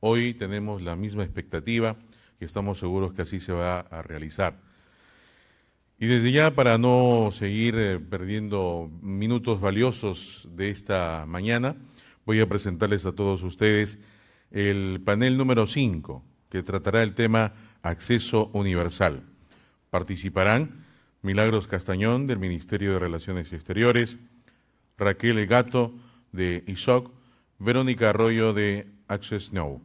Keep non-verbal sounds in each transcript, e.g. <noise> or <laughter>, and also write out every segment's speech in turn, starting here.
Hoy tenemos la misma expectativa y estamos seguros que así se va a realizar. Y desde ya, para no seguir eh, perdiendo minutos valiosos de esta mañana, voy a presentarles a todos ustedes el panel número 5, que tratará el tema acceso universal. Participarán Milagros Castañón, del Ministerio de Relaciones Exteriores, Raquel Gato, de ISOC, Verónica Arroyo, de Access Now.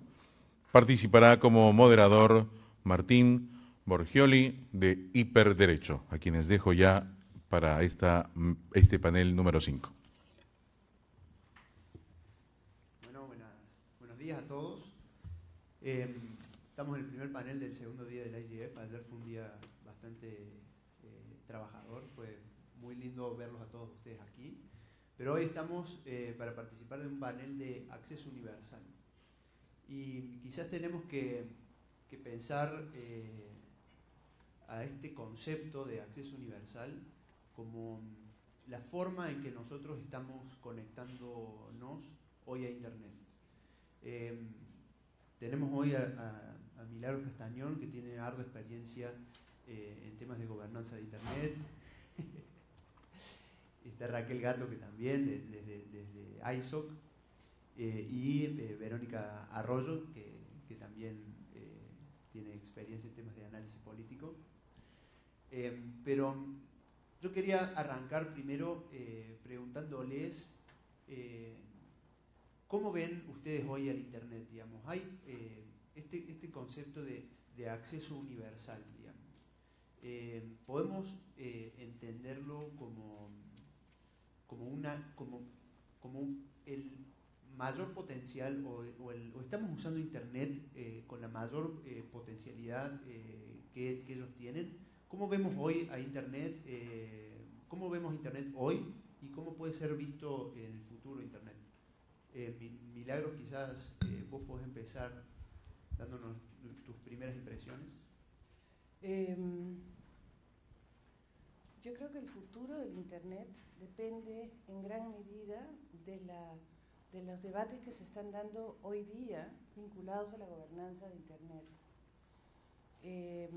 Participará como moderador Martín Borgioli de Hiperderecho, a quienes dejo ya para esta, este panel número 5. Bueno, buenos días a todos. Em, estamos en el primer panel del segundo día del IGF. Ayer fue un día bastante eh, trabajador, fue muy lindo verlos a todos ustedes aquí. Pero hoy estamos eh, para participar de un panel de acceso universal. Y quizás tenemos que, pensar eh, a este concepto de acceso universal como la forma en que nosotros estamos conectándonos hoy a Internet. Em, tenemos hoy a, a, Milagro Castañón, que tiene ardua experiencia eh, en temas de gobernanza de Internet. <laughs> Está Raquel Gato, que también, desde, desde ISOC. Eh, y eh, Verónica Arroyo, que, también eh, tiene experiencia en temas de análisis político. pero yo quería arrancar primero preguntándoles cómo ven ustedes hoy al Internet, digamos. Hay este, este, concepto de, acceso universal, digamos. podemos entenderlo como, como, una, como, como el mayor potencial o, estamos usando Internet eh, con la mayor eh, potencialidad eh, que, ellos tienen. ¿Cómo vemos hoy a Internet? ¿Cómo vemos Internet hoy y cómo puede ser visto en el futuro Internet? Milagros, quizás vos podés empezar dándonos tus primeras impresiones. Em, yo creo que el futuro del Internet depende en gran medida de la de los debates que se están dando hoy día vinculados a la gobernanza de Internet. Eh,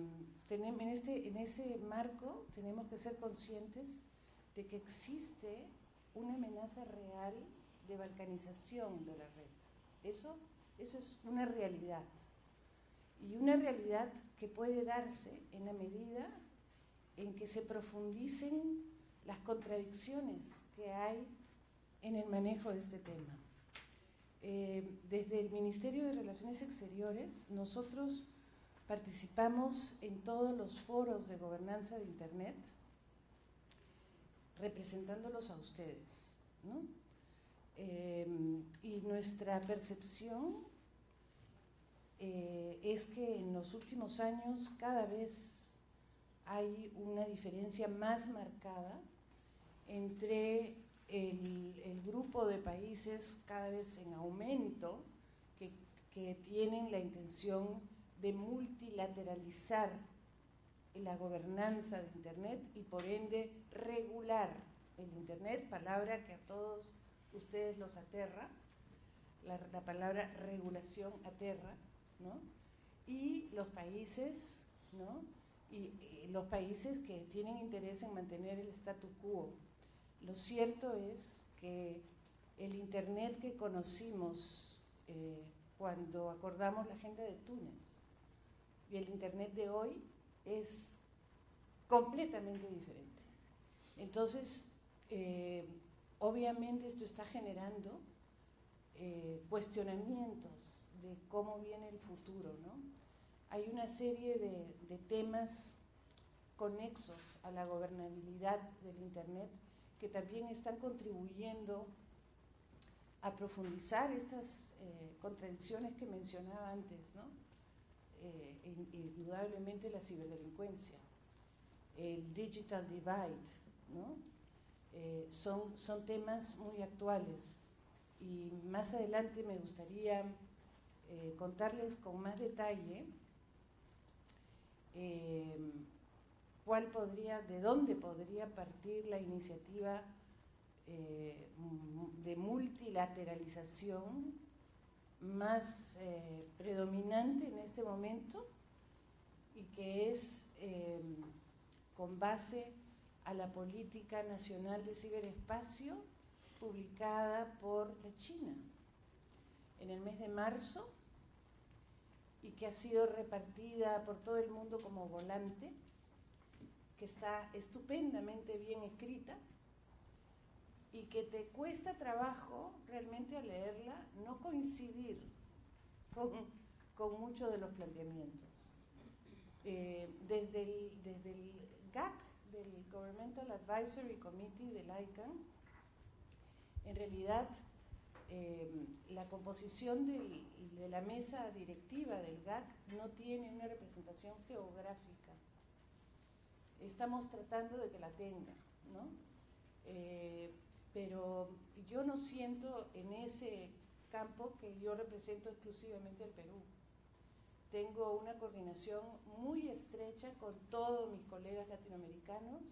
en, este, en ese marco tenemos que ser conscientes de que existe una amenaza real de balcanización de la red. Eso, eso es una realidad. Y una realidad que puede darse en la medida en que se profundicen las contradicciones que hay en el manejo de este tema. Eh, desde el Ministerio de Relaciones Exteriores, nosotros participamos en todos los foros de gobernanza de Internet, representándolos a ustedes. Eh, y nuestra percepción eh, es que en los últimos años cada vez hay una diferencia más marcada entre el, grupo de países cada vez en aumento que, tienen la intención de multilateralizar la gobernanza de Internet y por ende regular el Internet, palabra que a todos ustedes los aterra, la, palabra regulación aterra, ¿no? Y los países, ¿no? y los países que tienen interés en mantener el statu quo, lo cierto es que el Internet que conocimos eh, cuando acordamos la agenda de Túnez y el Internet de hoy es completamente diferente. Entonces, eh, obviamente esto está generando eh, cuestionamientos de cómo viene el futuro. ¿no? Hay una serie de, de temas conexos a la gobernabilidad del Internet que también están contribuyendo a profundizar estas eh, contradicciones que mencionaba antes, ¿no? Eh, indudablemente la ciberdelincuencia, el digital divide, ¿no? Eh, son, son temas muy actuales y más adelante me gustaría contarles con más detalle cuál podría, de dónde podría partir la iniciativa eh, de multilateralización más eh, predominante en este momento y que es eh, con base a la Política Nacional de Ciberespacio publicada por la China en el mes de marzo y que ha sido repartida por todo el mundo como volante, que está estupendamente bien escrita y que te cuesta trabajo realmente al leerla no coincidir con, muchos de los planteamientos. Eh, desde, el, desde el GAC, del Governmental Advisory Committee del ICANN, en realidad eh, la composición del, de la mesa directiva del GAC no tiene una representación geográfica. Estamos tratando de que la tenga, ¿no? Eh, pero yo no siento en ese campo que yo represento exclusivamente al Perú. Tengo una coordinación muy estrecha con todos mis colegas latinoamericanos.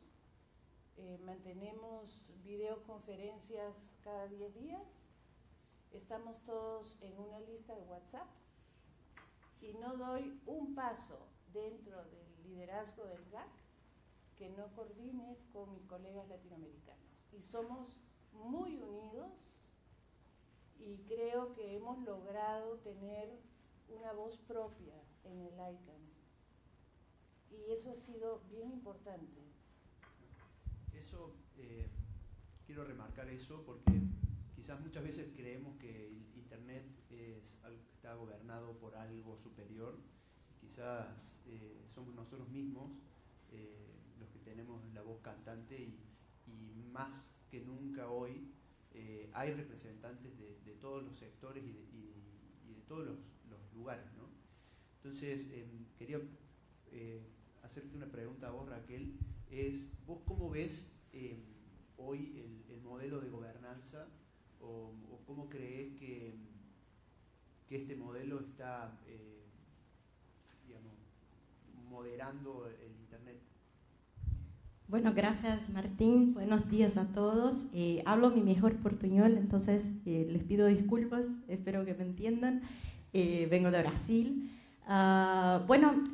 Eh, mantenemos videoconferencias cada 10 días. Estamos todos en una lista de WhatsApp y no doy un paso dentro del liderazgo del GAC que no coordine con mis colegas latinoamericanos. Y somos muy unidos y creo que hemos logrado tener una voz propia en el ICANN. Y eso ha sido bien importante. Eso, eh, quiero remarcar eso porque quizás muchas veces creemos que Internet es está gobernado por algo superior. Quizás eh, somos nosotros mismos eh, tenemos la voz cantante y, más que nunca hoy eh, hay representantes de, todos los sectores y de, todos los, lugares. ¿no? Entonces, em, quería eh, hacerte una pregunta a vos, Raquel, es, ¿vos cómo ves em, hoy el, modelo de gobernanza o, cómo crees que, que, este modelo está, eh, moderando el Internet bueno, gracias Martín. Buenos días a todos. Eh, hablo mi mejor portuñol, entonces eh, les pido disculpas, espero que me entiendan. Eh, vengo de Brasil. Ah, bueno,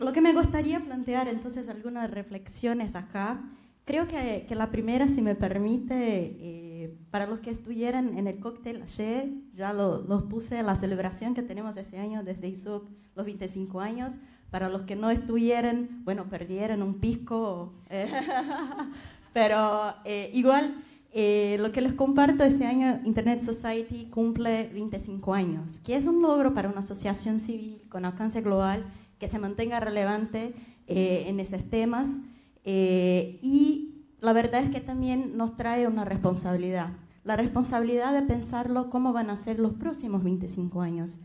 lo que me gustaría plantear entonces algunas reflexiones acá. Creo que, que la primera, si me permite, para los que estuvieran en el cóctel ayer, ya los lo puse la celebración que tenemos ese año desde ISOC, los 25 años. Para los que no estuvieran, bueno, perdieron un pisco, eh, <laughs> pero eh, igual eh, lo que les comparto este año, Internet Society cumple 25 años, que es un logro para una asociación civil con alcance global que se mantenga relevante en esos temas y la verdad es que también nos trae una responsabilidad, la responsabilidad de pensarlo cómo van a ser los próximos 25 años.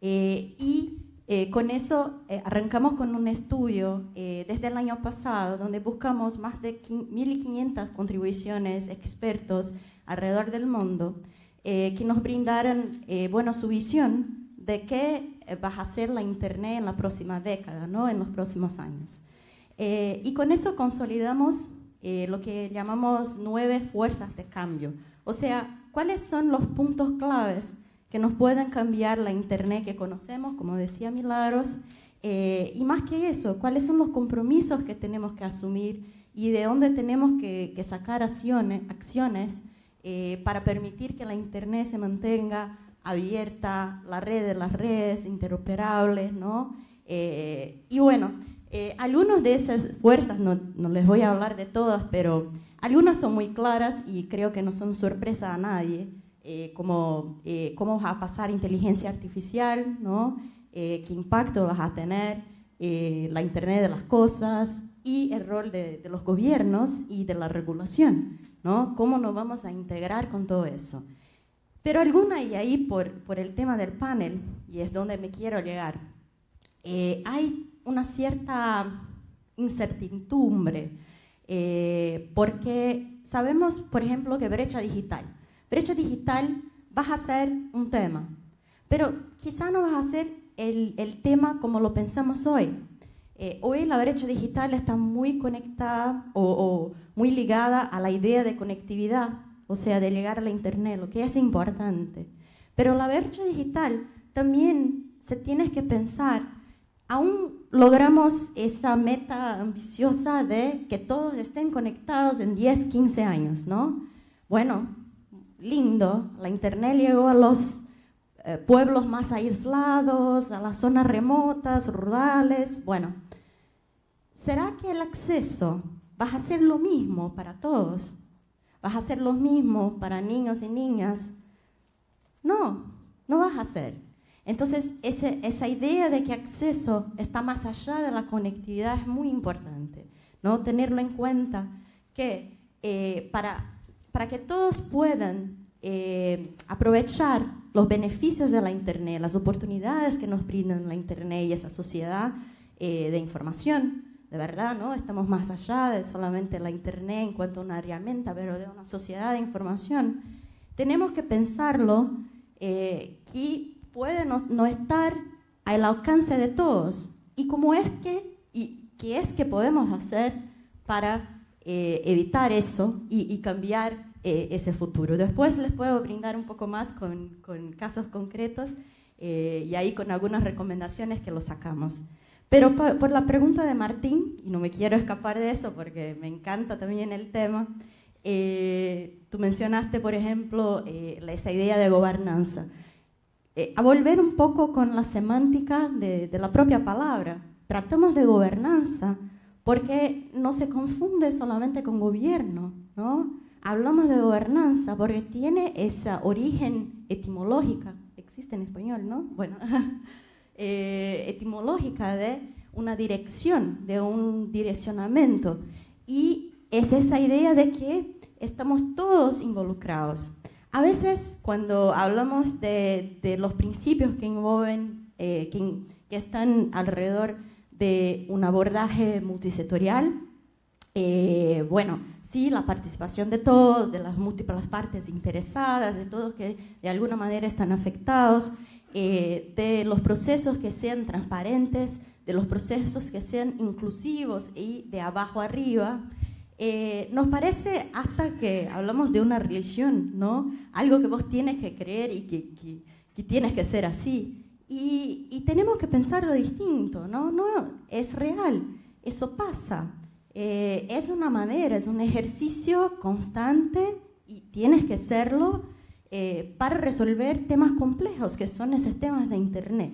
y eh, con eso eh, arrancamos con un estudio eh, desde el año pasado donde buscamos más de 1.500 contribuciones expertos alrededor del mundo que nos brindaran bueno, su visión de qué va a ser la Internet en la próxima década, ¿no? en los próximos años. y con eso consolidamos lo que llamamos nueve fuerzas de cambio. O sea, ¿cuáles son los puntos claves que nos puedan cambiar la Internet que conocemos, como decía Milagros, eh, y más que eso, cuáles son los compromisos que tenemos que asumir y de dónde tenemos que, sacar acciones, acciones eh, para permitir que la Internet se mantenga abierta, la red de las redes, interoperables, ¿no? Eh, y bueno, algunas de esas fuerzas, no, no les voy a hablar de todas, pero algunas son muy claras y creo que no son sorpresa a nadie. Eh, como, eh, cómo va a pasar inteligencia artificial, ¿no? Eh, qué impacto va a tener la Internet de las cosas y el rol de, los gobiernos y de la regulación, ¿no? cómo nos vamos a integrar con todo eso. Pero alguna, y ahí por, por el tema del panel, y es donde me quiero llegar, hay una cierta incertidumbre, porque sabemos, por ejemplo, que brecha digital brecha digital vas a ser un tema, pero quizá no vas a ser el, el tema como lo pensamos hoy. Eh, hoy la brecha digital está muy conectada o, o, muy ligada a la idea de conectividad, o sea, de llegar a la Internet, lo que es importante. Pero la brecha digital también se tiene que pensar, aún logramos esa meta ambiciosa de que todos estén conectados en 10, 15 años, ¿no? Bueno, lindo, la Internet llegó a los eh, pueblos más aislados, a las zonas remotas, rurales, bueno. ¿Será que el acceso va a ser lo mismo para todos? ¿Vas a ser lo mismo para niños y niñas? No, no vas a hacer. Entonces, esa idea de que acceso está más allá de la conectividad es muy importante, ¿no? Tenerlo en cuenta que eh, para, para que todos puedan eh, aprovechar los beneficios de la Internet, las oportunidades que nos brindan la Internet y esa sociedad eh, de información, de verdad, ¿no? Estamos más allá de solamente la Internet en cuanto a una herramienta, pero de una sociedad de información. Tenemos que pensarlo que puede no, estar al alcance de todos. ¿Y cómo es que, y qué es que podemos hacer para eh, evitar eso y, cambiar eh, ese futuro? Después les puedo brindar un poco más con, casos concretos eh, y ahí con algunas recomendaciones que lo sacamos. Pero por, la pregunta de Martín, y no me quiero escapar de eso porque me encanta también el tema, tú mencionaste, por ejemplo, esa idea de gobernanza. Eh, a volver un poco con la semántica de, la propia palabra. Tratamos de gobernanza porque no se confunde solamente con gobierno, ¿no? Hablamos de gobernanza porque tiene esa origen etimológica, existe en español, ¿no? Bueno, <laughs> eh, etimológica de una dirección, de un direccionamiento. Y es esa idea de que estamos todos involucrados. A veces cuando hablamos de, los principios que envuelven, eh, que, están alrededor de un abordaje multisectorial, eh, bueno, sí, la participación de todos, de las múltiples partes interesadas, de todos que de alguna manera están afectados, eh, de los procesos que sean transparentes, de los procesos que sean inclusivos y de abajo arriba, eh, nos parece hasta que hablamos de una religión, ¿no? Algo que vos tienes que creer y que, que, tienes que ser así. Y, tenemos que pensarlo distinto, ¿no? No, es real, eso pasa. Eh, es una manera, es un ejercicio constante y tienes que serlo eh, para resolver temas complejos que son esos temas de Internet,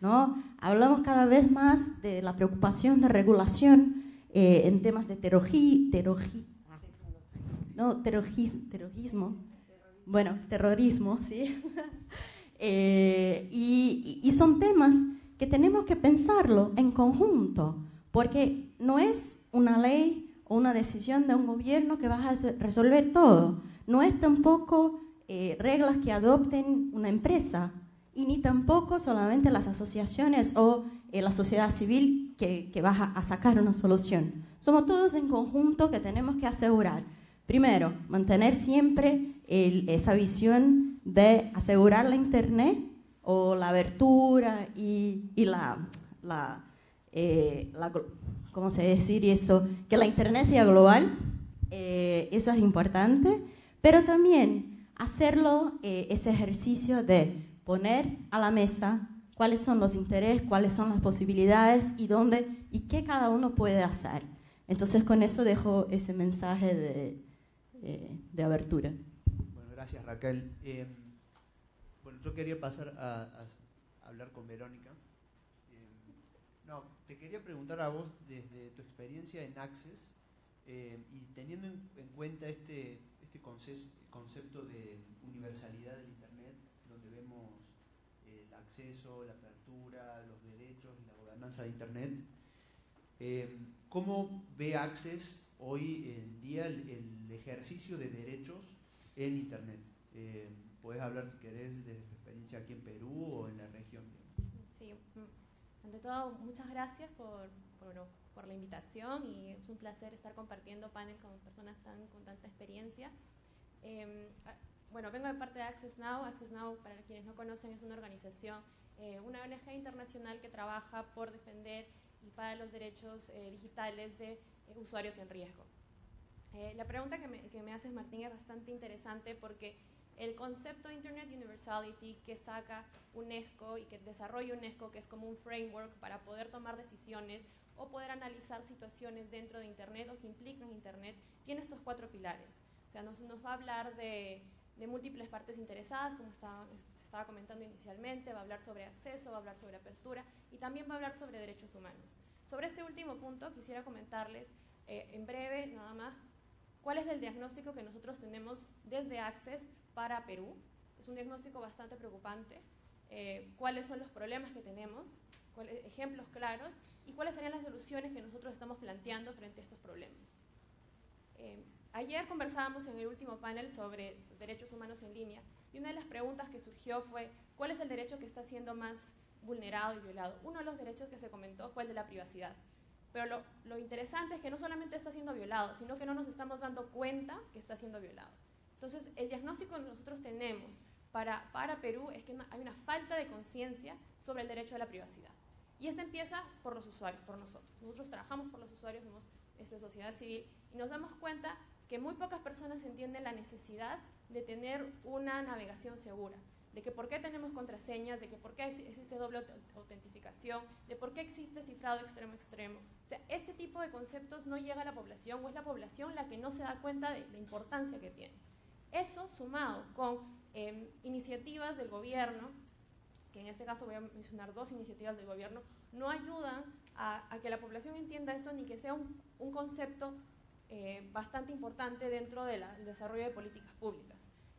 ¿no? Hablamos cada vez más de la preocupación de regulación eh, en temas de terogi, no, terrorismo, bueno, terrorismo, ¿sí? <laughs> Eh, y, y, son temas que tenemos que pensarlo en conjunto, porque no es una ley o una decisión de un gobierno que va a resolver todo, no es tampoco eh, reglas que adopten una empresa, y ni tampoco solamente las asociaciones o la sociedad civil que, que va a sacar una solución. Somos todos en conjunto que tenemos que asegurar, primero, mantener siempre esa visión de asegurar la Internet o la abertura y, la, la, eh, ¿cómo se decir eso? Que la Internet sea global, eh, eso es importante, pero también hacerlo, eh, ese ejercicio de poner a la mesa cuáles son los intereses, cuáles son las posibilidades y dónde y qué cada uno puede hacer. Entonces con eso dejo ese mensaje de, eh, de abertura. Bueno, gracias Raquel. Eh, bueno, yo quería pasar a, hablar con Verónica. Eh, te quería preguntar a vos desde tu experiencia en Access y teniendo en, cuenta este, este concepto de universalidad del Internet, donde vemos el acceso, la apertura, los derechos y la gobernanza de Internet, ¿Cómo ve Access hoy en día el, ejercicio de derechos en Internet? Eh, Puedes hablar, si querés, de tu experiencia aquí en Perú o en la región. Ante todo, muchas gracias por, por, la invitación y es un placer estar compartiendo panel con personas tan, con tanta experiencia. Ah, bueno, vengo de parte de Access Now. Access Now, para quienes no conocen, es una organización, eh, una ONG internacional que trabaja por defender y para los derechos eh, digitales de eh, usuarios en riesgo. Eh, la pregunta que me, que me, haces, Martín, es bastante interesante porque el concepto de Internet Universality que saca UNESCO y que desarrolla UNESCO, que es como un framework para poder tomar decisiones o poder analizar situaciones dentro de Internet o que implican Internet, tiene estos cuatro pilares. O sea, nos, nos va a hablar de, de múltiples partes interesadas, como está, se estaba comentando inicialmente, va a hablar sobre acceso, va a hablar sobre apertura y también va a hablar sobre derechos humanos. Sobre este último punto quisiera comentarles eh, en breve, nada más, cuál es el diagnóstico que nosotros tenemos desde Access para Perú. Es un diagnóstico bastante preocupante. Eh, cuáles son los problemas que tenemos, cuáles, ejemplos claros y cuáles serían las soluciones que nosotros estamos planteando frente a estos problemas. Eh, ayer conversábamos en el último panel sobre derechos humanos en línea y una de las preguntas que surgió fue ¿cuál es el derecho que está siendo más vulnerado y violado? Uno de los derechos que se comentó fue el de la privacidad. Pero lo, lo, interesante es que no solamente está siendo violado, sino que no nos estamos dando cuenta que está siendo violado. Entonces, el diagnóstico que nosotros tenemos para, para Perú es que hay una falta de conciencia sobre el derecho a la privacidad. Y este empieza por los usuarios, por nosotros. Nosotros trabajamos por los usuarios, somos esta sociedad civil, y nos damos cuenta que muy pocas personas entienden la necesidad de tener una navegación segura de que por qué tenemos contraseñas, de que por qué existe doble autentificación, de por qué existe cifrado extremo extremo. O sea, este tipo de conceptos no llega a la población o es la población la que no se da cuenta de la importancia que tiene. Eso sumado con eh, iniciativas del gobierno, que en este caso voy a mencionar dos iniciativas del gobierno, no ayudan a, que la población entienda esto ni que sea un, concepto eh, bastante importante dentro del de desarrollo de políticas públicas.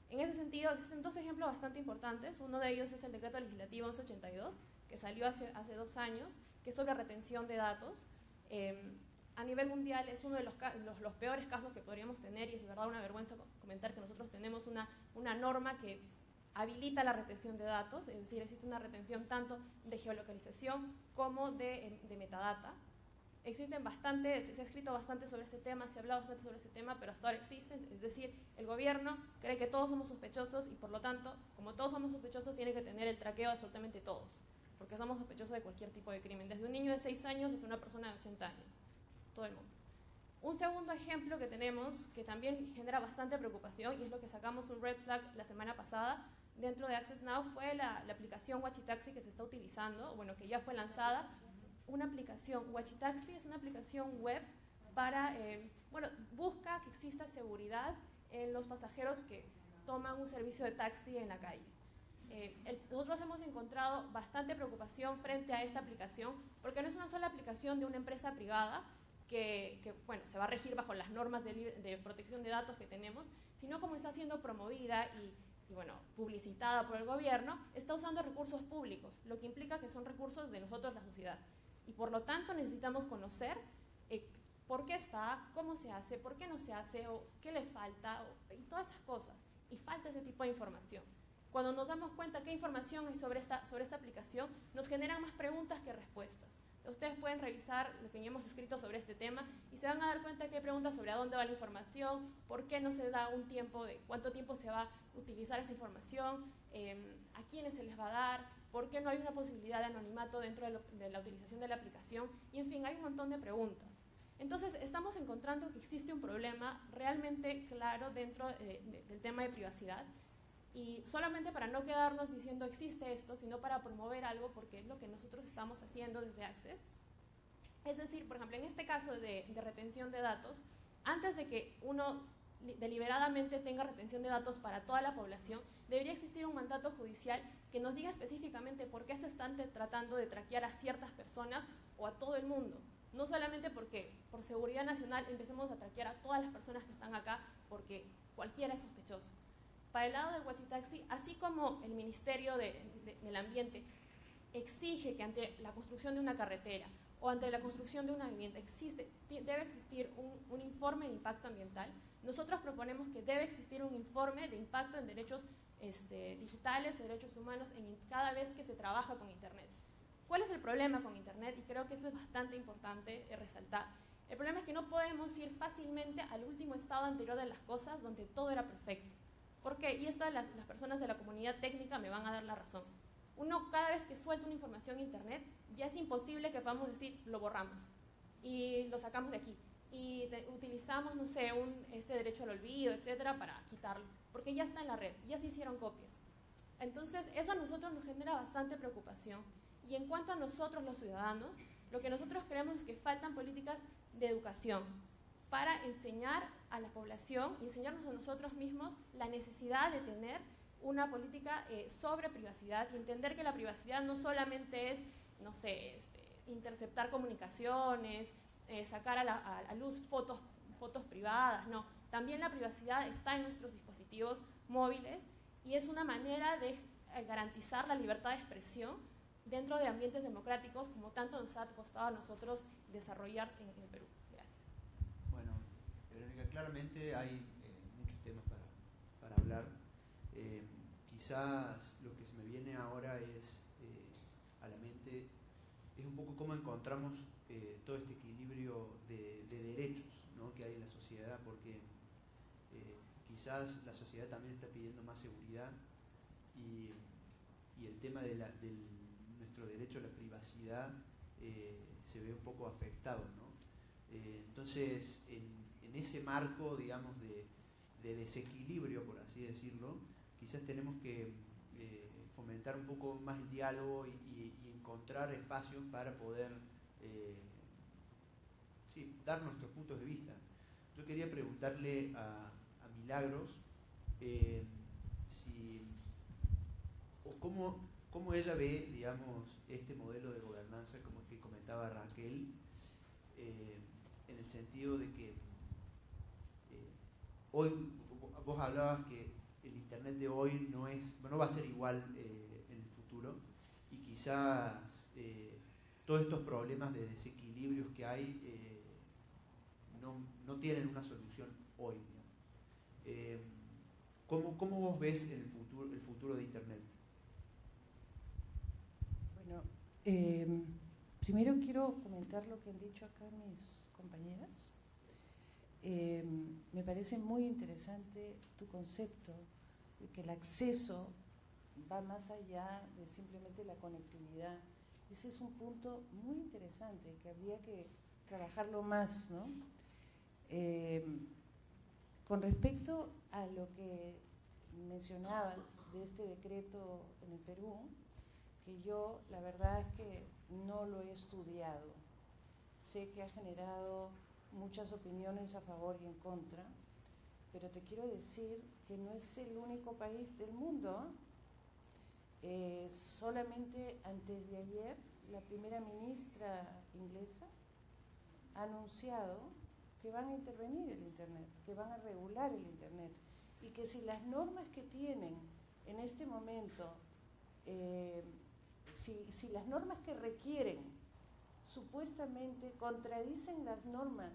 En ese sentido, existen dos ejemplos bastante importantes. Uno de ellos es el decreto legislativo 1182, que salió hace, hace dos años, que es sobre retención de datos. Eh, a nivel mundial es uno de los, los, los, peores casos que podríamos tener y es verdad una vergüenza comentar que nosotros tenemos una, una norma que habilita la retención de datos, es decir, existe una retención tanto de geolocalización como de, de metadata. Existen bastante, se ha escrito bastante sobre este tema, se ha hablado bastante sobre este tema, pero hasta ahora existen, es decir, el gobierno cree que todos somos sospechosos y por lo tanto, como todos somos sospechosos, tiene que tener el traqueo de absolutamente todos, porque somos sospechosos de cualquier tipo de crimen, desde un niño de 6 años hasta una persona de 80 años, todo el mundo. Un segundo ejemplo que tenemos, que también genera bastante preocupación, y es lo que sacamos un red flag la semana pasada dentro de Access Now, fue la, la aplicación Wachitaxi que se está utilizando, bueno, que ya fue lanzada, una aplicación, Wachitaxi es una aplicación web para, eh, bueno, busca que exista seguridad en los pasajeros que toman un servicio de taxi en la calle. Eh, el, nosotros hemos encontrado bastante preocupación frente a esta aplicación, porque no es una sola aplicación de una empresa privada que, bueno, se va a regir bajo las normas de, protección de datos que tenemos, sino como está siendo promovida y, bueno, publicitada por el gobierno, está usando recursos públicos, lo que implica que son recursos de nosotros, la sociedad y por lo tanto necesitamos conocer eh, por qué está, cómo se hace, por qué no se hace, o qué le falta, y todas esas cosas. Y falta ese tipo de información. Cuando nos damos cuenta qué información hay sobre esta, sobre esta aplicación, nos generan más preguntas que respuestas. Ustedes pueden revisar lo que hemos escrito sobre este tema y se van a dar cuenta que hay preguntas sobre a dónde va la información, por qué no se da un tiempo de cuánto tiempo se va a utilizar esa información, eh, a quiénes se les va a dar, ¿Por qué no hay una posibilidad de anonimato dentro de, la utilización de la aplicación? Y en fin, hay un montón de preguntas. Entonces, estamos encontrando que existe un problema realmente claro dentro de, de, del tema de privacidad. Y solamente para no quedarnos diciendo existe esto, sino para promover algo, porque es lo que nosotros estamos haciendo desde Access. Es decir, por ejemplo, en este caso de, de retención de datos, antes de que uno deliberadamente tenga retención de datos para toda la población, debería existir un mandato judicial que nos diga específicamente por qué se están tratando de traquear a ciertas personas o a todo el mundo. No solamente porque por seguridad nacional empecemos a traquear a todas las personas que están acá porque cualquiera es sospechoso. Para el lado del Huachitaxi, así como el Ministerio de, de, del Ambiente exige que ante la construcción de una carretera o ante la construcción de una vivienda existe, debe existir un, un informe de impacto ambiental, nosotros proponemos que debe existir un informe de impacto en derechos este, digitales, derechos humanos, en cada vez que se trabaja con Internet. ¿Cuál es el problema con Internet? Y creo que eso es bastante importante eh, resaltar. El problema es que no podemos ir fácilmente al último estado anterior de las cosas donde todo era perfecto. ¿Por qué? Y esto las, personas de la comunidad técnica me van a dar la razón. Uno cada vez que suelta una información en Internet ya es imposible que podamos decir lo borramos y lo sacamos de aquí. y utilizamos, no sé, este derecho al olvido, etcétera, para quitarlo, porque ya está en la red, ya se hicieron copias. Entonces, eso a nosotros nos genera bastante preocupación. Y en cuanto a nosotros los ciudadanos, lo que nosotros creemos es que faltan políticas de educación para enseñar a la población y enseñarnos a nosotros mismos la necesidad de tener una política eh, sobre privacidad y entender que la privacidad no solamente es, no sé, este, interceptar comunicaciones, eh, sacar a la luz fotos, fotos privadas, no. También la privacidad está en nuestros dispositivos móviles y es una manera de eh, garantizar la libertad de expresión dentro de ambientes democráticos como tanto nos ha costado a nosotros desarrollar en, el Perú. Claramente hay eh, muchos temas para, hablar. Eh, quizás lo que se me viene ahora es a la mente es un poco cómo encontramos todo este equilibrio de, de derechos ¿no? que hay en la sociedad, porque quizás la sociedad también está pidiendo más seguridad y, el tema de, nuestro derecho a la privacidad eh, se ve un poco afectado. Eh, entonces, en, ese marco, digamos, de, desequilibrio, por así decirlo, quizás tenemos que eh, fomentar un poco más el diálogo y, encontrar espacios para poder dar nuestros puntos de vista. Yo quería preguntarle a, Milagros, eh, o cómo, ella ve, digamos, este modelo de gobernanza, como que comentaba Raquel, eh, en el sentido de que eh, hoy vos hablabas que el Internet de hoy no, es, no va a ser igual en el futuro y quizás todos estos problemas de desequilibrios que hay no, no, tienen una solución hoy. Eh, ¿cómo, vos ves el futuro, el futuro de Internet? Bueno, primero quiero comentar lo que han dicho acá mis compañeras. Em, me parece muy interesante tu concepto de que el acceso va más allá de simplemente la conectividad. Ese es un punto muy interesante que habría que trabajarlo más, ¿no? Em, con respecto a lo que mencionabas de este decreto en el Perú, que yo la verdad es que no lo he estudiado. Sé que ha generado muchas opiniones a favor y en contra, pero te quiero decir que no es el único país del mundo. Eh, solamente antes de ayer, la primera ministra inglesa ha anunciado que van a intervenir el Internet, que van a regular el Internet y que si las normas que tienen en este momento, eh, si, las normas que requieren supuestamente contradicen las normas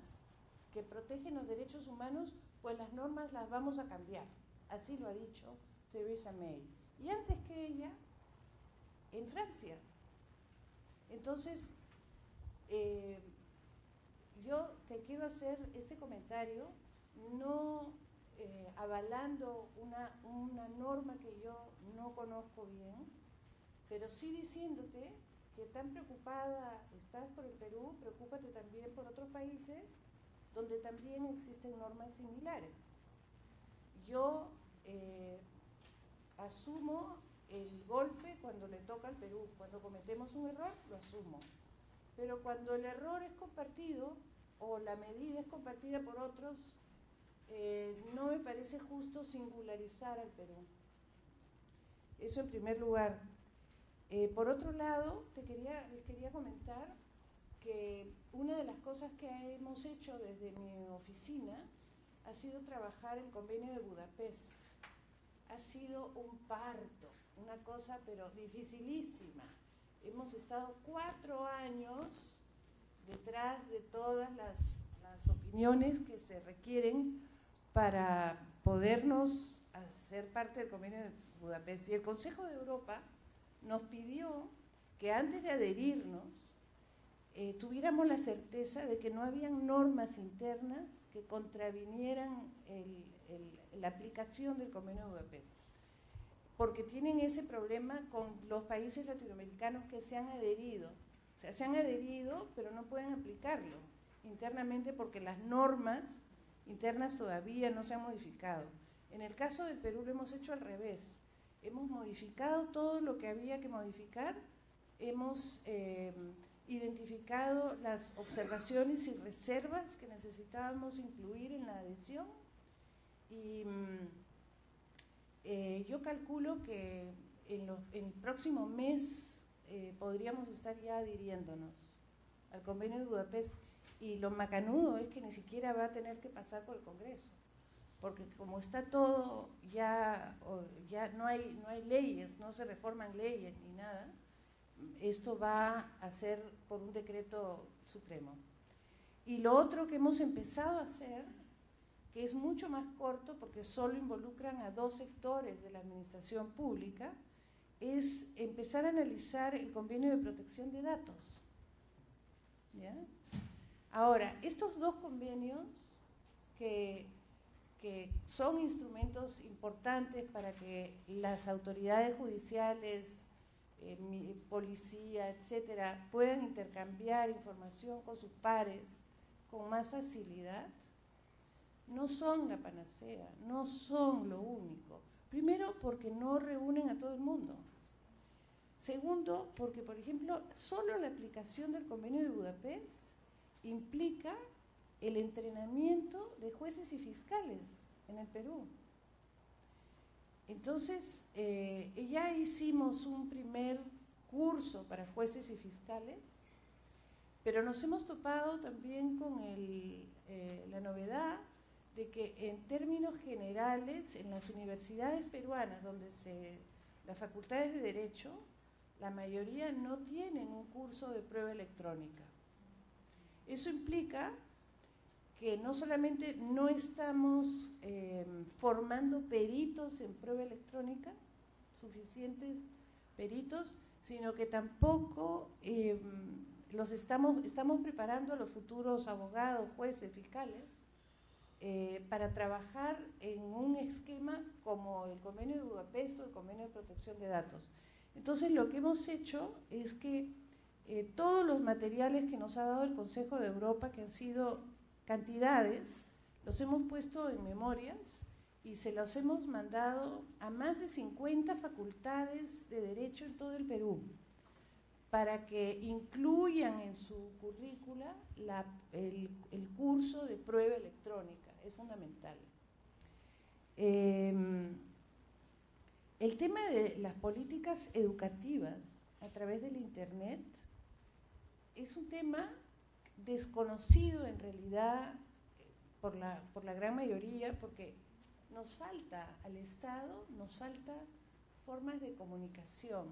que protegen los derechos humanos, pues las normas las vamos a cambiar. Así lo ha dicho Theresa May. Y antes que ella, en Francia. Entonces, eh, yo te quiero hacer este comentario no eh, avalando una, norma que yo no conozco bien, pero sí diciéndote que tan preocupada estás por el Perú, preocúpate también por otros países donde también existen normas similares. Yo eh, asumo el golpe cuando le toca al Perú, cuando cometemos un error, lo asumo. Pero cuando el error es compartido, o la medida es compartida por otros, eh, no me parece justo singularizar al Perú. Eso en primer lugar. Eh, por otro lado, te quería, les quería comentar que una de las cosas que hemos hecho desde mi oficina ha sido trabajar el convenio de Budapest. Ha sido un parto, una cosa pero dificilísima. Hemos estado cuatro años detrás de todas las, opiniones que se requieren para podernos hacer parte del convenio de Budapest. Y el Consejo de Europa nos pidió que antes de adherirnos eh, tuviéramos la certeza de que no habían normas internas que contravinieran la aplicación del convenio de Budapest. Porque tienen ese problema con los países latinoamericanos que se han adherido se han adherido, pero no pueden aplicarlo. internamente porque las normas internas todavía no se han modificado. En el caso del Perú lo hemos hecho al revés. Hemos modificado todo lo que había que modificar, hemos eh, identificado las observaciones y reservas que necesitábamos incluir en la adhesión y mm, eh, yo calculo que en, el próximo mes eh, podríamos estar ya adhiriéndonos al convenio de Budapest y lo macanudo es que ni siquiera va a tener que pasar por el Congreso porque como está todo ya, ya no, hay, no hay leyes, no se reforman leyes ni nada, esto va a ser por un decreto supremo. Y lo otro que hemos empezado a hacer, que es mucho más corto porque solo involucran a dos sectores de la administración pública, es empezar a analizar el convenio de protección de datos. Ahora, estos dos convenios que que son instrumentos importantes para que las autoridades judiciales, eh, policía, etcétera, puedan intercambiar información con sus pares con más facilidad, no son la panacea, no son lo único. Primero, porque no reúnen a todo el mundo. Segundo, porque, por ejemplo, solo la aplicación del convenio de Budapest implica el entrenamiento de jueces y fiscales en el Perú. Entonces, eh, ya hicimos un primer curso para jueces y fiscales, pero nos hemos topado también con eh, la novedad de que en términos generales, en las universidades peruanas, donde se, las facultades de Derecho, la mayoría no tienen un curso de prueba electrónica. Eso implica que no solamente no estamos eh, formando peritos en prueba electrónica, suficientes peritos, sino que tampoco eh, los estamos, estamos preparando a los futuros abogados, jueces, fiscales, eh, para trabajar en un esquema como el convenio de Budapest o el convenio de protección de datos. Entonces lo que hemos hecho es que todos los materiales que nos ha dado el Consejo de Europa, que han sido cantidades, los hemos puesto en memorias y se los hemos mandado a más de 50 facultades de derecho en todo el Perú para que incluyan en su currícula el, curso de prueba electrónica. Es fundamental. Em, el tema de las políticas educativas a través del Internet es un tema desconocido en realidad por la, por la gran mayoría, porque nos falta al Estado, nos falta formas de comunicación.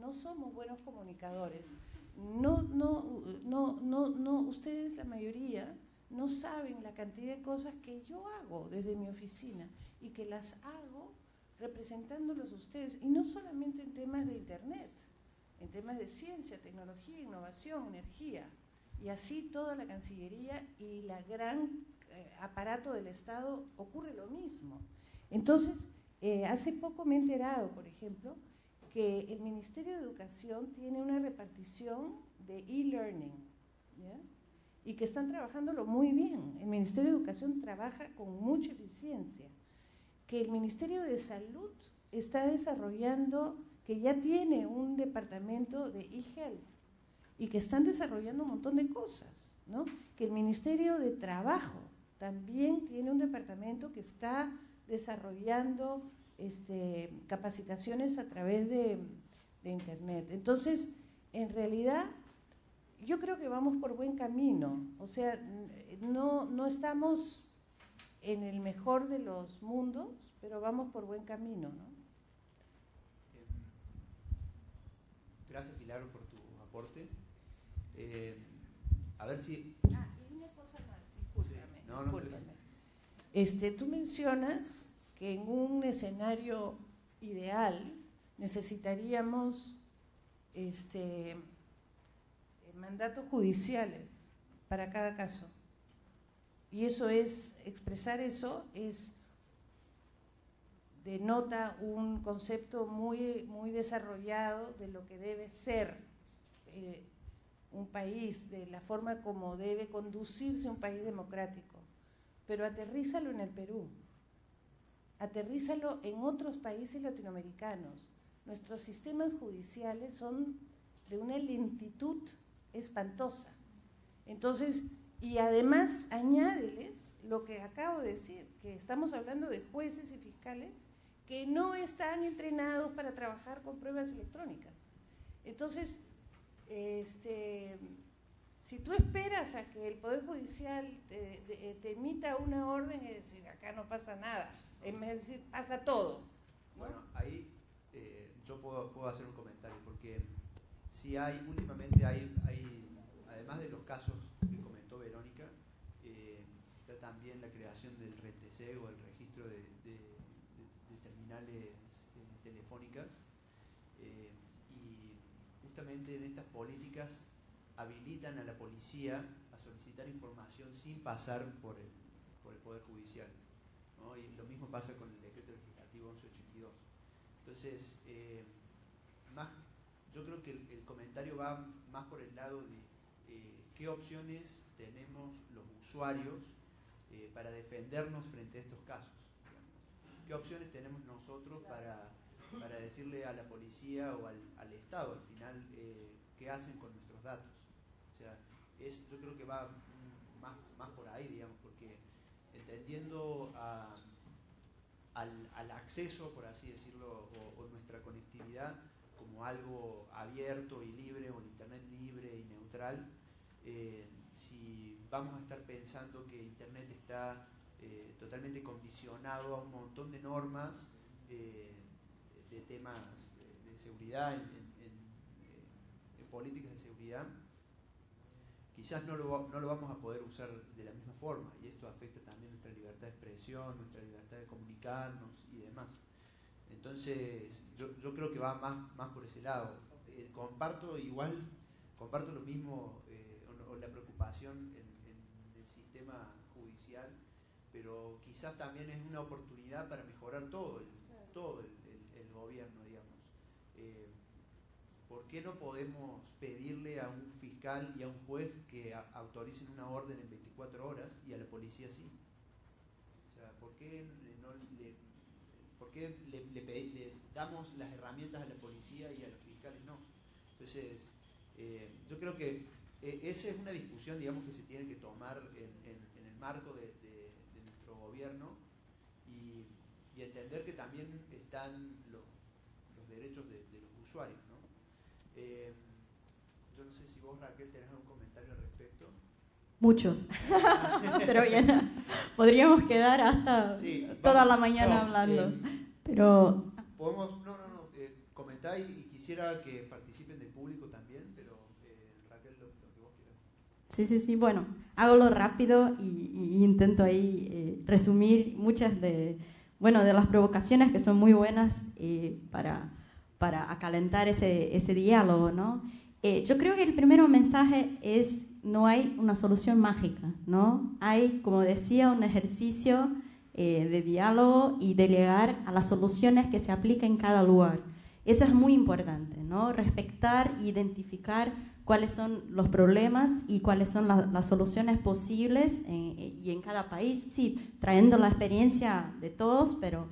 No somos buenos comunicadores. No, no, no, no, no, ustedes, la mayoría, no saben la cantidad de cosas que yo hago desde mi oficina y que las hago representándolos a ustedes, y no solamente en temas de Internet, en temas de ciencia, tecnología, innovación, energía y así toda la Cancillería y la gran eh, aparato del Estado ocurre lo mismo. Entonces, eh, hace poco me he enterado, por ejemplo, que el Ministerio de Educación tiene una repartición de e-learning y que están trabajándolo muy bien. El Ministerio de Educación trabaja con mucha eficiencia. Que el Ministerio de Salud está desarrollando, que ya tiene un departamento de e-health y que están desarrollando un montón de cosas, ¿no? Que el Ministerio de Trabajo también tiene un departamento que está desarrollando este, capacitaciones a través de, Internet. Entonces, en realidad, yo creo que vamos por buen camino. O sea, no, no estamos en el mejor de los mundos, pero vamos por buen camino, ¿no? Gracias, Pilar, por tu aporte. Eh, a ver si... Ah, y una cosa más, discúlpame. no, no Este, tú mencionas que en un escenario ideal necesitaríamos este, mandatos judiciales para cada caso. Y eso es, expresar eso es denota un concepto muy, muy desarrollado de lo que debe ser eh, un país, de la forma como debe conducirse un país democrático, pero aterrízalo en el Perú, aterrízalo en otros países latinoamericanos. Nuestros sistemas judiciales son de una lentitud espantosa. Entonces, y además añádeles lo que acabo de decir, que estamos hablando de jueces y fiscales que no están entrenados para trabajar con pruebas electrónicas. Entonces, este, si tú esperas a que el Poder Judicial te, emita una orden y decir, acá no pasa nada, de decir, pasa todo. Bueno, ahí eh, yo puedo, puedo, hacer un comentario, porque si hay, últimamente hay, hay además de los casos que comentó Verónica, eh, está también la creación del RTC o el registro de, terminales eh, telefónicas, justamente en estas políticas habilitan a la policía a solicitar información sin pasar por el, por el Poder Judicial. Y lo mismo pasa con el decreto legislativo 1182. Entonces, eh, más, yo creo que el, comentario va más por el lado de eh, qué opciones tenemos los usuarios eh, para defendernos frente a estos casos. ¿Qué opciones tenemos nosotros para, para decirle a la policía o al, al Estado al final qué hacen con nuestros datos? O sea, es, yo creo que va más, más por ahí, digamos, porque entendiendo al, acceso, por así decirlo, o, nuestra conectividad como algo abierto y libre, o el Internet libre y neutral, eh, si vamos a estar pensando que Internet está eh, totalmente condicionado a un montón de normas eh, de temas de, seguridad, en políticas de seguridad, quizás no lo, no lo vamos a poder usar de la misma forma y esto afecta también nuestra libertad de expresión, nuestra libertad de comunicarnos y demás. Entonces, yo, yo creo que va más, más por ese lado. Eh, comparto igual, comparto lo mismo, eh, o, la preocupación en, en, el sistema judicial, pero quizás también es una oportunidad para mejorar todo el, todo el, gobierno, digamos. Eh, ¿Por qué no podemos pedirle a un fiscal y a un juez que autoricen una orden en 24 horas y a la policía sí? O sea, ¿por qué, no le, damos las herramientas a la policía y a los fiscales no? Entonces, eh, yo creo que eh, esa es una discusión, digamos, que se tiene que tomar en, el marco de, nuestro gobierno y, entender que también están los, derechos de, de los usuarios. Eh, yo no sé si vos, Raquel, tenés algún comentario al respecto. Muchos, <laughs> pero bien, podríamos quedar hasta toda la mañana hablando. Eh, pero podemos, no, no, no, eh, comentar y, quisiera que participen del público también, pero Raquel, lo, que vos quieras. Sí, sí, sí, bueno, hágalo rápido y, intento ahí resumir muchas de, bueno, de las provocaciones que son muy buenas para para acalentar ese, ese diálogo, ¿no? Eh, yo creo que el primer mensaje es no hay una solución mágica, ¿no? Hay, como decía, un ejercicio eh, de diálogo y de llegar a las soluciones que se aplican en cada lugar. Eso es muy importante, ¿no? Respetar identificar cuáles son los problemas y cuáles son las soluciones posibles eh, y en cada país, sí, trayendo la experiencia de todos, pero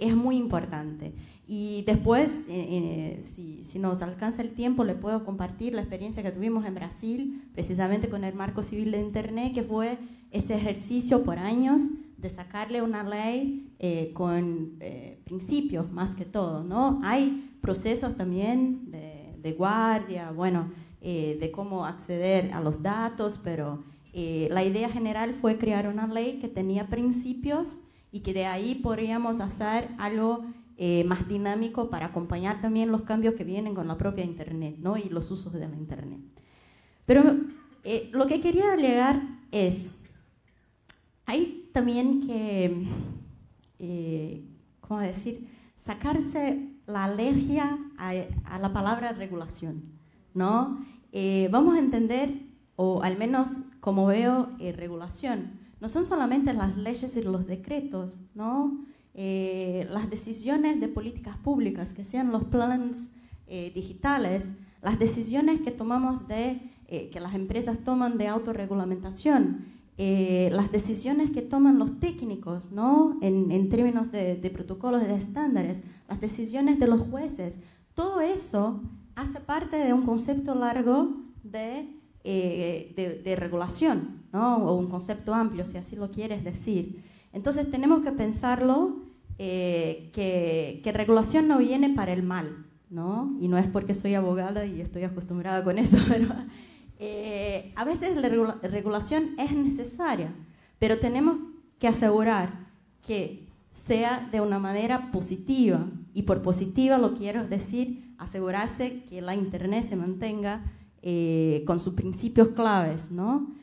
es muy importante. Y después, eh, eh, si, si, nos alcanza el tiempo, le puedo compartir la experiencia que tuvimos en Brasil, precisamente con el marco civil de Internet, que fue ese ejercicio por años de sacarle una ley eh, con principios más que todo. ¿no? Hay procesos también de, de guardia, bueno, de cómo acceder a los datos, pero la idea general fue crear una ley que tenía principios y que de ahí podríamos hacer algo eh, más dinámico para acompañar también los cambios que vienen con la propia Internet ¿no? y los usos de la Internet. Pero eh, lo que quería alegar es, hay también que, eh, ¿cómo decir?, sacarse la alergia a, la palabra regulación, ¿no? vamos a entender, o al menos como veo regulación, no son solamente las leyes y los decretos, ¿no? Eh, las decisiones de políticas públicas, que sean los planes eh, digitales, las decisiones que tomamos de eh, que las empresas toman de autorregulamentación, eh, las decisiones que toman los técnicos, ¿no? En, términos de, protocolos, de estándares, las decisiones de los jueces, todo eso hace parte de un concepto largo de, de, regulación, ¿no? o un concepto amplio, si así lo quieres decir. Entonces tenemos que pensarlo eh, que, regulación no viene para el mal, ¿no? Y no es porque soy abogada y estoy acostumbrada con eso, <laughs> pero eh, a veces la regulación es necesaria, pero tenemos que asegurar que sea de una manera positiva. Y por positiva lo quiero decir asegurarse que la Internet se mantenga eh, con sus principios claves, ¿no?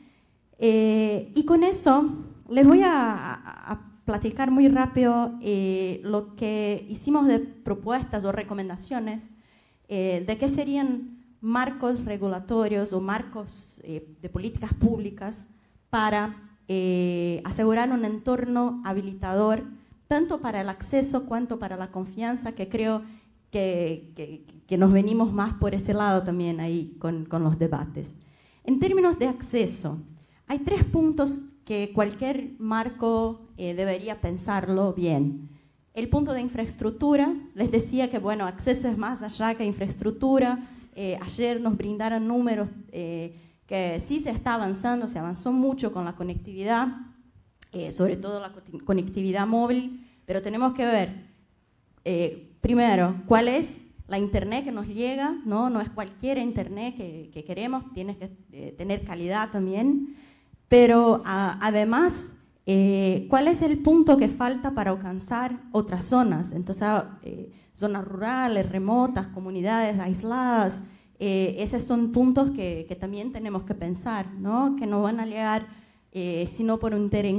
y con eso les voy a platicar muy rápido eh, lo que hicimos de propuestas o recomendaciones eh, de qué serían marcos regulatorios o marcos eh, de políticas públicas para asegurar un entorno habilitador tanto para el acceso cuanto para la confianza, que creo que, que, nos venimos más por ese lado también ahí con, con los debates. En términos de acceso, hay tres puntos que cualquier marco eh, debería pensarlo bien. El punto de infraestructura, les decía que bueno, acceso es más allá que infraestructura. Eh, ayer nos brindaron números eh, que sí se está avanzando, se avanzó mucho con la conectividad, sobre todo la conectividad móvil, pero tenemos que ver, primero, cuál es la internet que nos llega, no, no es cualquier internet que, que queremos, tiene que tener calidad también. Pero además, eh, ¿cuál es el punto que falta para alcanzar otras zonas? Entonces, ah, eh, zonas rurales, remotas, comunidades aisladas, eh, esos son puntos que, también tenemos que pensar, ¿no? que no van a llegar sino por un interés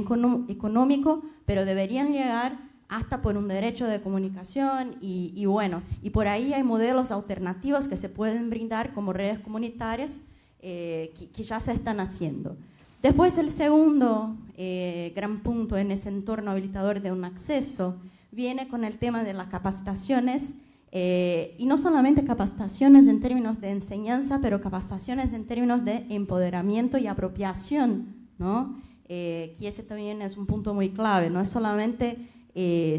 económico, pero deberían llegar hasta por un derecho de comunicación y, bueno, y por ahí hay modelos alternativos que se pueden brindar como redes comunitarias que, ya se están haciendo. Después el segundo eh, gran punto en ese entorno habilitador de un acceso viene con el tema de las capacitaciones eh, y no solamente capacitaciones en términos de enseñanza, pero capacitaciones en términos de empoderamiento y apropiación, ¿no? Eh, que ese también es un punto muy clave, no es solamente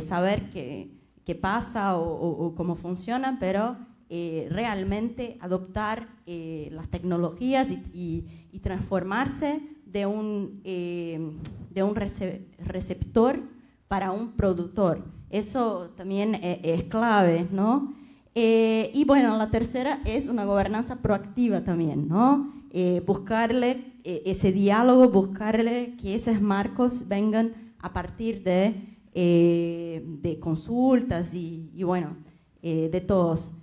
saber qué, pasa o, cómo funciona, pero realmente adoptar las tecnologías y transformarse de un, eh, de un receptor para un productor. Eso también e-, es, clave, ¿no? Eh, y bueno, la tercera es una gobernanza proactiva también, ¿no? Eh, buscarle ese diálogo, buscarle que esos marcos vengan a partir de, de consultas y, bueno, de todos.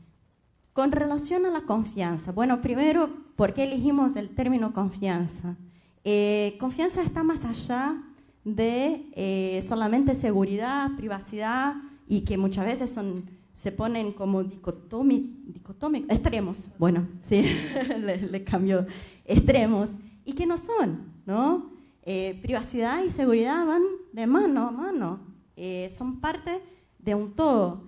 Con relación a la confianza, bueno, primero, ¿por qué elegimos el término confianza? Eh, confianza está más allá de eh, solamente seguridad, privacidad y que muchas veces son, se ponen como dicotómicos, extremos, bueno, sí, <laughs> le, cambio, extremos, y que no son, ¿no? Eh, privacidad y seguridad van de mano a mano, son parte de un todo.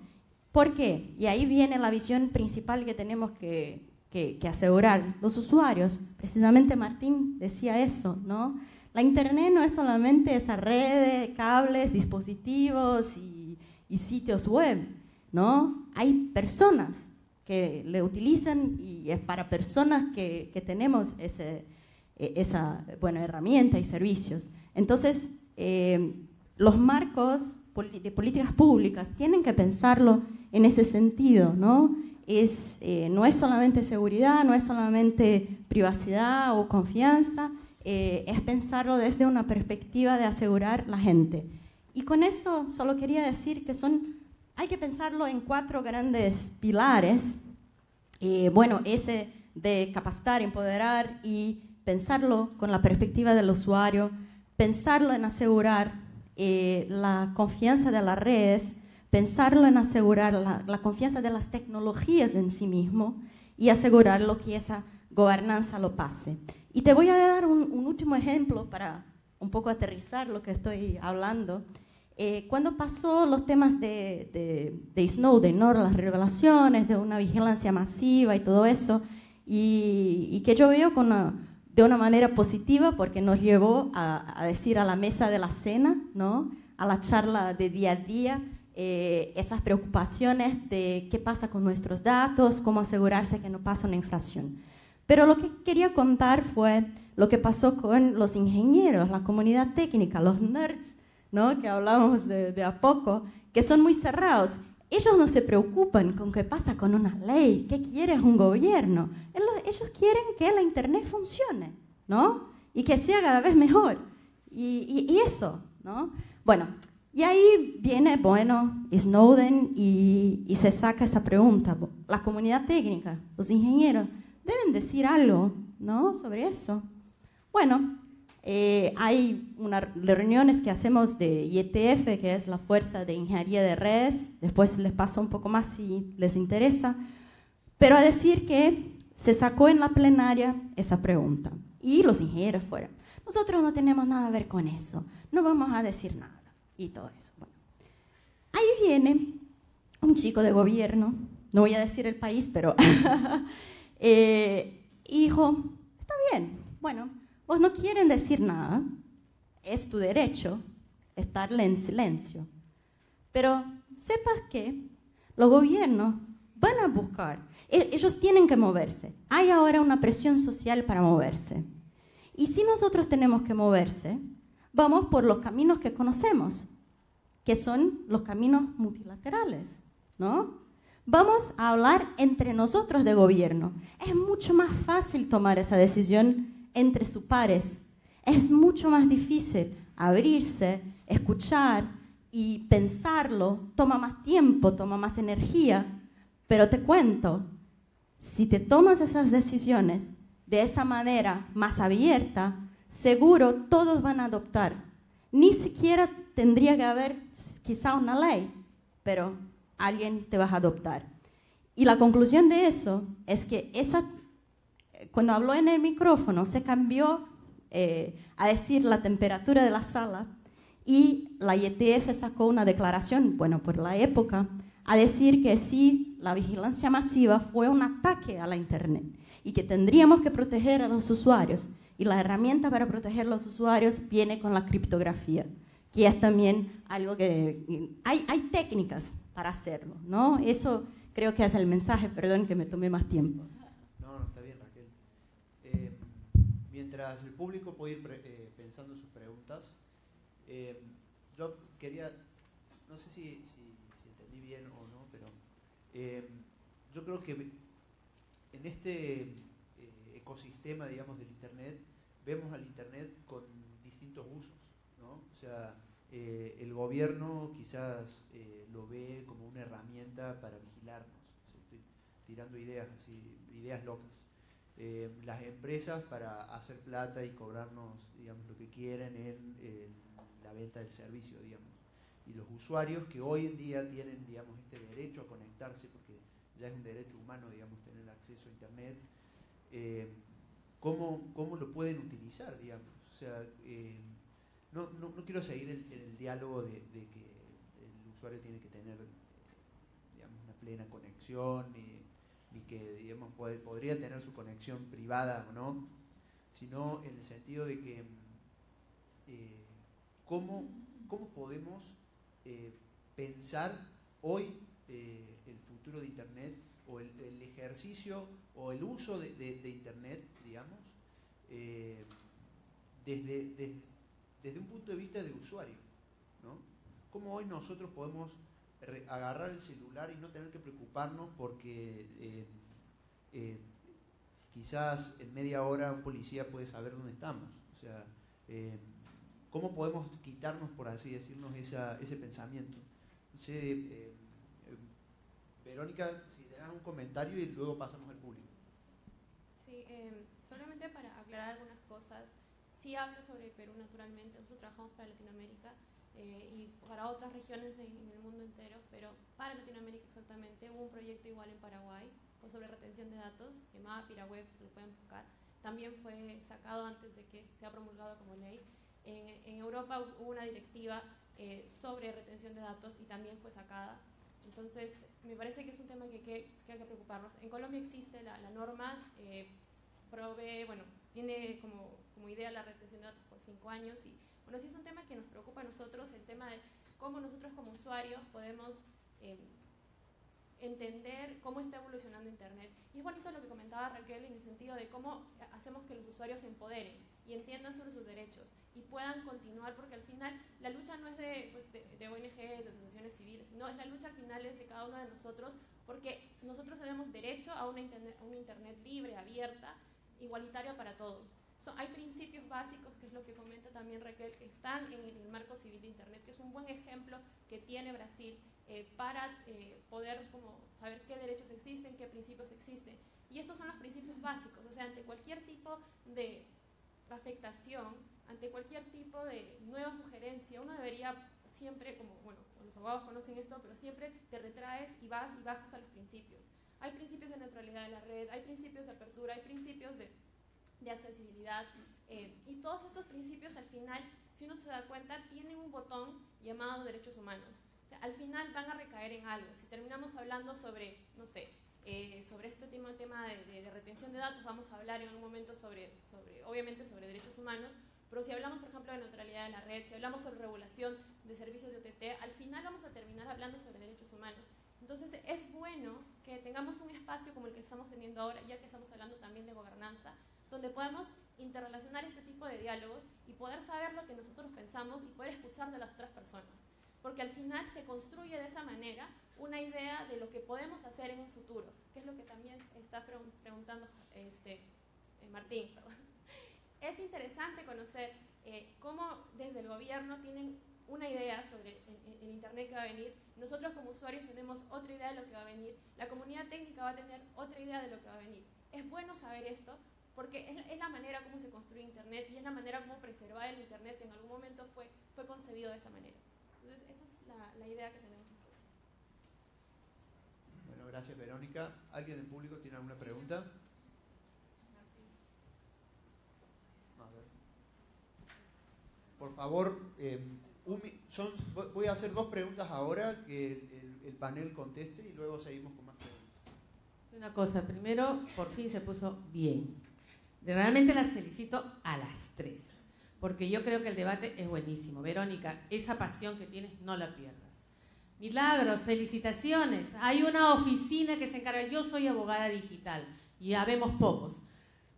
¿Por qué? Y ahí viene la visión principal que tenemos que, que, asegurar los usuarios. Precisamente Martín decía eso, ¿no? La Internet no es solamente esa red cables, dispositivos y, sitios web, ¿no? Hay personas que le utilizan y es para personas que, tenemos ese, e, esa buena herramienta y servicios. Entonces, eh, los marcos de políticas públicas tienen que pensarlo en ese sentido, ¿no? es, eh, no es solamente seguridad, no es solamente privacidad o confianza, eh, es pensarlo desde una perspectiva de asegurar la gente. Y con eso solo quería decir que son, hay que pensarlo en cuatro grandes pilares. Eh, bueno, ese de capacitar, empoderar y pensarlo con la perspectiva del usuario, pensarlo en asegurar la confianza de las redes, pensarlo en asegurar la, confianza de las tecnologías en sí mismo y asegurarlo que esa gobernanza lo pase. Y te voy a dar un, último ejemplo para un poco aterrizar lo que estoy hablando. Eh, cuando pasó los temas de, de, de Snowden, ¿no? las revelaciones de una vigilancia masiva y todo eso, y, que yo veo con de una manera positiva porque nos llevó a, decir a la mesa de la cena, ¿no? a la charla de día a día, eh, esas preocupaciones de qué pasa con nuestros datos, cómo asegurarse que no pasa una infracción. Pero lo que quería contar fue lo que pasó con los ingenieros, la comunidad técnica, los nerds, ¿no? que hablamos de, de a poco, que son muy cerrados. Ellos no se preocupan con qué pasa con una ley, qué quiere un gobierno. Ellos quieren que la Internet funcione, ¿no? Y que sea cada vez mejor. Y, y, eso, ¿no? Bueno, y ahí viene, bueno, Snowden y, y se saca esa pregunta. La comunidad técnica, los ingenieros, deben decir algo, ¿no? Sobre eso. Bueno, eh, hay unas reuniones que hacemos de IETF, que es la Fuerza de Ingeniería de Redes, después les paso un poco más si les interesa, pero a decir que se sacó en la plenaria esa pregunta y los ingenieros fueron. Nosotros no tenemos nada a ver con eso, no vamos a decir nada y todo eso. ahí viene un chico de gobierno, no voy a decir el país, pero <laughs> eh, hijo, está bien, bueno, Vos no quieren decir nada, es tu derecho estarle en silencio. Pero sepas que los gobiernos van a buscar, e-, ellos tienen que moverse. Hay ahora una presión social para moverse. Y si nosotros tenemos que moverse, vamos por los caminos que conocemos, que son los caminos multilaterales, ¿no? Vamos a hablar entre nosotros de gobierno. Es mucho más fácil tomar esa decisión entre sus pares. Es mucho más difícil abrirse, escuchar y pensarlo. Toma más tiempo, toma más energía. Pero te cuento, si te tomas esas decisiones de esa manera más abierta, seguro todos van a adoptar. Ni siquiera tendría que haber quizá una ley, pero alguien te va a adoptar. Y la conclusión de eso es que esa cuando habló en el micrófono se cambió eh, a decir la temperatura de la sala y la IETF sacó una declaración, bueno, por la época, a decir que sí, la vigilancia masiva fue un ataque a la Internet y que tendríamos que proteger a los usuarios. Y la herramienta para proteger a los usuarios viene con la criptografía, que es también algo que... Hay, hay técnicas para hacerlo, ¿no? Eso creo que es el mensaje, perdón que me tomé más tiempo. Mientras el público puede ir eh, pensando en sus preguntas, eh, yo quería, no sé si, entendí bien o no, pero eh, yo creo que en este ecosistema, digamos, del Internet, vemos al Internet con distintos usos, ¿no? O sea, el gobierno quizás lo ve como una herramienta para vigilarnos, estoy tirando ideas así, ideas locas. Eh, las empresas para hacer plata y cobrarnos, digamos, lo que quieren en, la venta del servicio, digamos. Y los usuarios que hoy en día tienen, digamos, este derecho a conectarse, porque ya es un derecho humano, digamos, tener acceso a Internet, eh, ¿cómo, ¿cómo, lo pueden utilizar, digamos? O sea, eh, no, no, quiero seguir el, el diálogo de, que el usuario tiene que tener, digamos, una plena conexión que digamos, podría tener su conexión privada o no, sino en el sentido de que eh, cómo, podemos eh, pensar hoy eh, el futuro de Internet o el, ejercicio o el uso de, Internet, digamos, desde, desde, un punto de vista de usuario. ¿no? ¿Cómo hoy nosotros podemos agarrar el celular y no tener que preocuparnos porque eh, eh, quizás en media hora un policía puede saber dónde estamos. O sea, eh, ¿cómo podemos quitarnos, por así decirnos, ese pensamiento? Verónica, si tenés un comentario y luego pasamos al público. Sí, solamente para aclarar algunas cosas. Sí hablo sobre Perú naturalmente, nosotros trabajamos para Latinoamérica eh, y para otras regiones en, el mundo entero, pero para Latinoamérica exactamente hubo un proyecto igual en Paraguay sobre retención de datos, se llamaba PiraWeb, lo pueden buscar. También fue sacado antes de que sea promulgado como ley. En, Europa hubo una directiva eh, sobre retención de datos y también fue sacada. Entonces, me parece que es un tema que, que, hay que preocuparnos. En Colombia existe la, norma, eh, provee, bueno, tiene como, como, idea la retención de datos por cinco años y, bueno, sí es un tema que nos preocupa a nosotros, el tema de cómo nosotros como usuarios podemos eh, entender cómo está evolucionando Internet. Y es bonito lo que comentaba Raquel en el sentido de cómo hacemos que los usuarios se empoderen y entiendan sobre sus derechos y puedan continuar, porque al final la lucha no es de, pues, de, ONGs, de asociaciones civiles, sino es la lucha al final de cada uno de nosotros, porque nosotros tenemos derecho a una internet, a una internet libre, abierta, igualitaria para todos. Hay principios básicos, que es lo que comenta también Raquel, que están en el marco civil de Internet, que es un buen ejemplo que tiene Brasil eh, para eh, poder como saber qué derechos existen, qué principios existen. Y estos son los principios básicos, o sea, ante cualquier tipo de afectación, ante cualquier tipo de nueva sugerencia, uno debería siempre, como, bueno, los abogados conocen esto, pero siempre te retraes y vas y bajas a los principios. Hay principios de neutralidad de la red, hay principios de apertura, hay principios de, de accesibilidad, eh, y todos estos principios al final, si uno se da cuenta, tienen un botón llamado derechos humanos al final van a recaer en algo. Si terminamos hablando sobre, no sé, eh, sobre este tema, tema de, retención de datos, vamos a hablar en un momento sobre, sobre, obviamente, sobre derechos humanos, pero si hablamos, por ejemplo, de neutralidad de la red, si hablamos sobre regulación de servicios de OTT, al final vamos a terminar hablando sobre derechos humanos. Entonces, es bueno que tengamos un espacio como el que estamos teniendo ahora, ya que estamos hablando también de gobernanza, donde podamos interrelacionar este tipo de diálogos y poder saber lo que nosotros pensamos y poder escuchar de las otras personas porque al final se construye de esa manera una idea de lo que podemos hacer en un futuro, que es lo que también está preguntando este, eh, Martín. <laughs> Es interesante conocer eh, cómo desde el gobierno tienen una idea sobre el, Internet que va a venir, nosotros como usuarios tenemos otra idea de lo que va a venir, la comunidad técnica va a tener otra idea de lo que va a venir. Es bueno saber esto porque es, es, la manera como se construye Internet y es la manera como preservar el Internet que en algún momento fue, fue concebido de esa manera. Entonces, esa es la, idea que tenemos. Bueno, gracias Verónica. ¿Alguien del público tiene alguna pregunta? A ver. Por favor, eh, son, voy a hacer dos preguntas ahora, que el, el, panel conteste y luego seguimos con más preguntas. Una cosa, primero, por fin se puso bien. Realmente las felicito a las tres porque yo creo que el debate es buenísimo. Verónica, esa pasión que tienes no la pierdas. Milagros, felicitaciones. Hay una oficina que se encarga, yo soy abogada digital, y ya vemos pocos.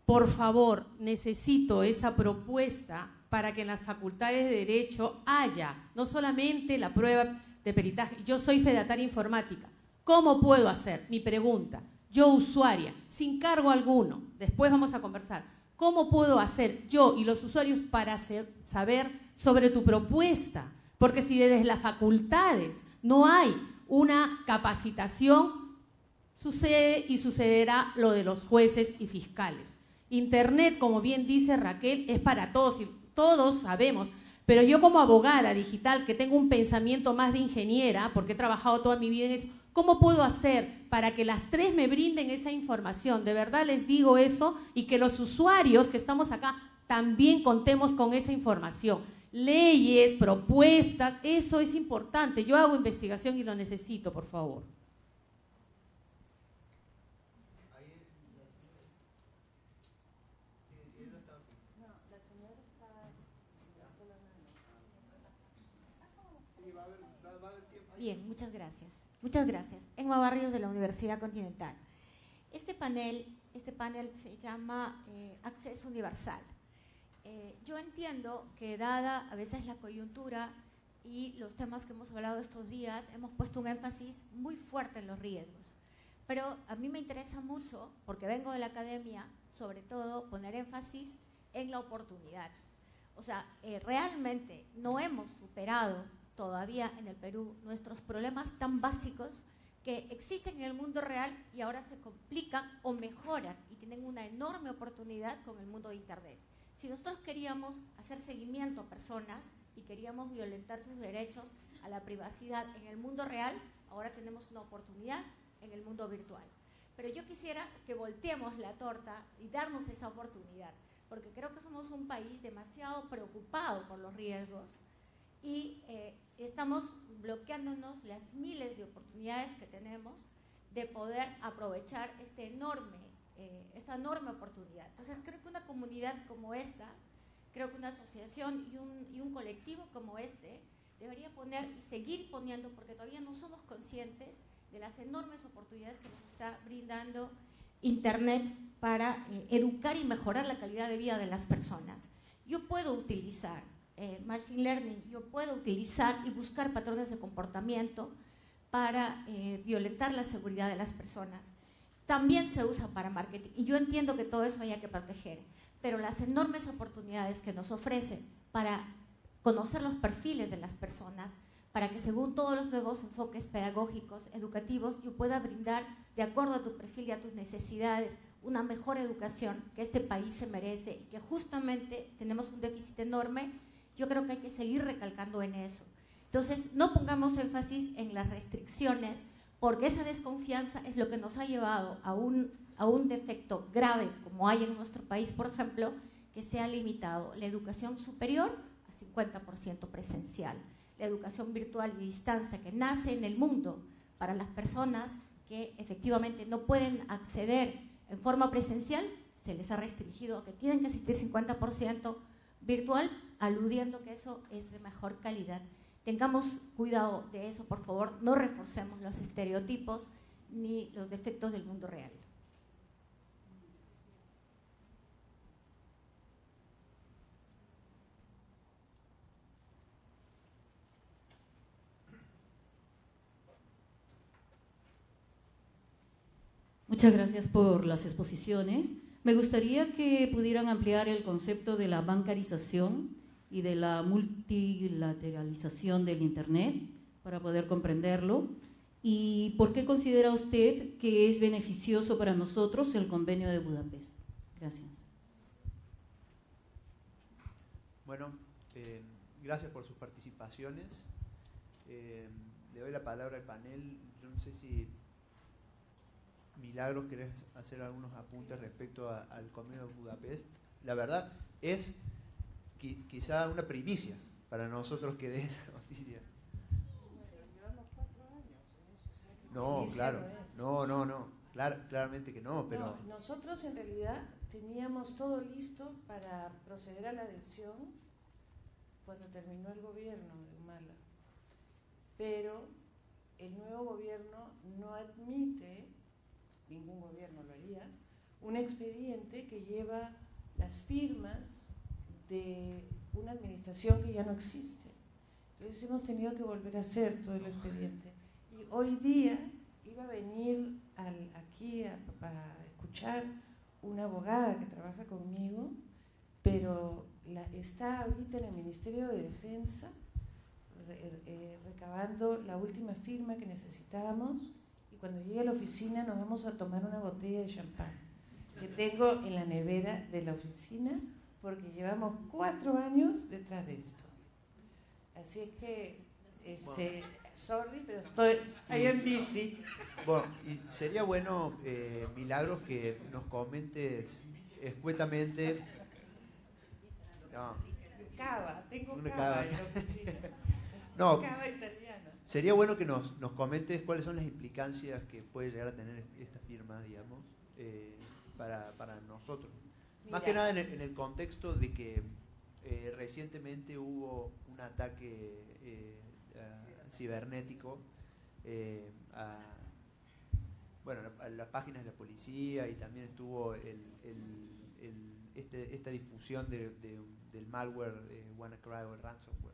Por favor, necesito esa propuesta para que en las facultades de Derecho haya no solamente la prueba de peritaje, yo soy fedataria informática. ¿Cómo puedo hacer? Mi pregunta, yo usuaria, sin cargo alguno, después vamos a conversar ¿Cómo puedo hacer yo y los usuarios para saber sobre tu propuesta? Porque si desde las facultades no hay una capacitación, sucede y sucederá lo de los jueces y fiscales. Internet, como bien dice Raquel, es para todos y todos sabemos, pero yo como abogada digital que tengo un pensamiento más de ingeniera, porque he trabajado toda mi vida en eso, ¿Cómo puedo hacer para que las tres me brinden esa información? De verdad les digo eso y que los usuarios que estamos acá también contemos con esa información. Leyes, propuestas, eso es importante. Yo hago investigación y lo necesito, por favor. Bien, muchas gracias. Muchas gracias. Emma Barrios de la Universidad Continental. Este panel, este panel se llama eh, Acceso Universal. Eh, yo entiendo que dada a veces la coyuntura y los temas que hemos hablado estos días, hemos puesto un énfasis muy fuerte en los riesgos. Pero a mí me interesa mucho, porque vengo de la academia, sobre todo poner énfasis en la oportunidad. O sea, eh, realmente no hemos superado todavía en el Perú nuestros problemas tan básicos que existen en el mundo real y ahora se complican o mejoran y tienen una enorme oportunidad con el mundo de Internet. Si nosotros queríamos hacer seguimiento a personas y queríamos violentar sus derechos a la privacidad en el mundo real, ahora tenemos una oportunidad en el mundo virtual. Pero yo quisiera que volteemos la torta y darnos esa oportunidad, porque creo que somos un país demasiado preocupado por los riesgos y eh, estamos bloqueándonos las miles de oportunidades que tenemos de poder aprovechar este enorme, eh, esta enorme oportunidad. Entonces creo que una comunidad como esta, creo que una asociación y un, y un colectivo como este debería poner y seguir poniendo, porque todavía no somos conscientes de las enormes oportunidades que nos está brindando Internet para eh, educar y mejorar la calidad de vida de las personas. Yo puedo utilizar eh, Machine Learning, yo puedo utilizar y buscar patrones de comportamiento para eh, violentar la seguridad de las personas. También se usa para marketing y yo entiendo que todo eso hay que proteger, pero las enormes oportunidades que nos ofrece para conocer los perfiles de las personas, para que según todos los nuevos enfoques pedagógicos, educativos, yo pueda brindar, de acuerdo a tu perfil y a tus necesidades, una mejor educación que este país se merece y que justamente tenemos un déficit enorme, yo creo que hay que seguir recalcando en eso. Entonces, no pongamos énfasis en las restricciones, porque esa desconfianza es lo que nos ha llevado a un, a un defecto grave, como hay en nuestro país, por ejemplo, que se ha limitado la educación superior a 50% presencial la educación virtual y distancia que nace en el mundo para las personas que efectivamente no pueden acceder en forma presencial, se les ha restringido que tienen que asistir 50% virtual, aludiendo que eso es de mejor calidad. Tengamos cuidado de eso, por favor, no reforcemos los estereotipos ni los defectos del mundo real. Muchas gracias por las exposiciones. Me gustaría que pudieran ampliar el concepto de la bancarización y de la multilateralización del Internet para poder comprenderlo. ¿Y por qué considera usted que es beneficioso para nosotros el convenio de Budapest? Gracias. Bueno, eh, gracias por sus participaciones. Eh, le doy la palabra al panel. Yo no sé si Milagros, ¿querés hacer algunos apuntes respecto al convenio de Budapest? La verdad es quizá una primicia para nosotros que dé esa <laughs> noticia. No, claro, no, no, no, claramente que no, pero... nosotros en realidad teníamos todo listo para proceder a la adhesión cuando terminó el gobierno de Humala, pero el nuevo gobierno no admite ningún gobierno lo haría, un expediente que lleva las firmas de una administración que ya no existe. Entonces hemos tenido que volver a hacer todo el expediente. Y hoy día iba a venir aquí a, escuchar una abogada que trabaja conmigo, pero está ahorita en el Ministerio de Defensa eh, recabando la última firma que necesitábamos cuando llegue a la oficina nos vamos a tomar una botella de champán que tengo en la nevera de la oficina porque llevamos cuatro años detrás de esto. Así es que, este, sorry, pero estoy ahí en bici. Bueno, y sería bueno, eh, Milagros, que nos comentes escuetamente. No. Cava, tengo una cava, en la oficina. <laughs> no. Cava italiana. Sería bueno que nos, comentes cuáles son las implicancias que puede llegar a tener esta firma, digamos, eh, para, nosotros. Más que nada en el, contexto de que eh, recientemente hubo un ataque eh, cibernético a, bueno, a las páginas de la policía y también estuvo este, esta difusión del malware de WannaCry o el ransomware.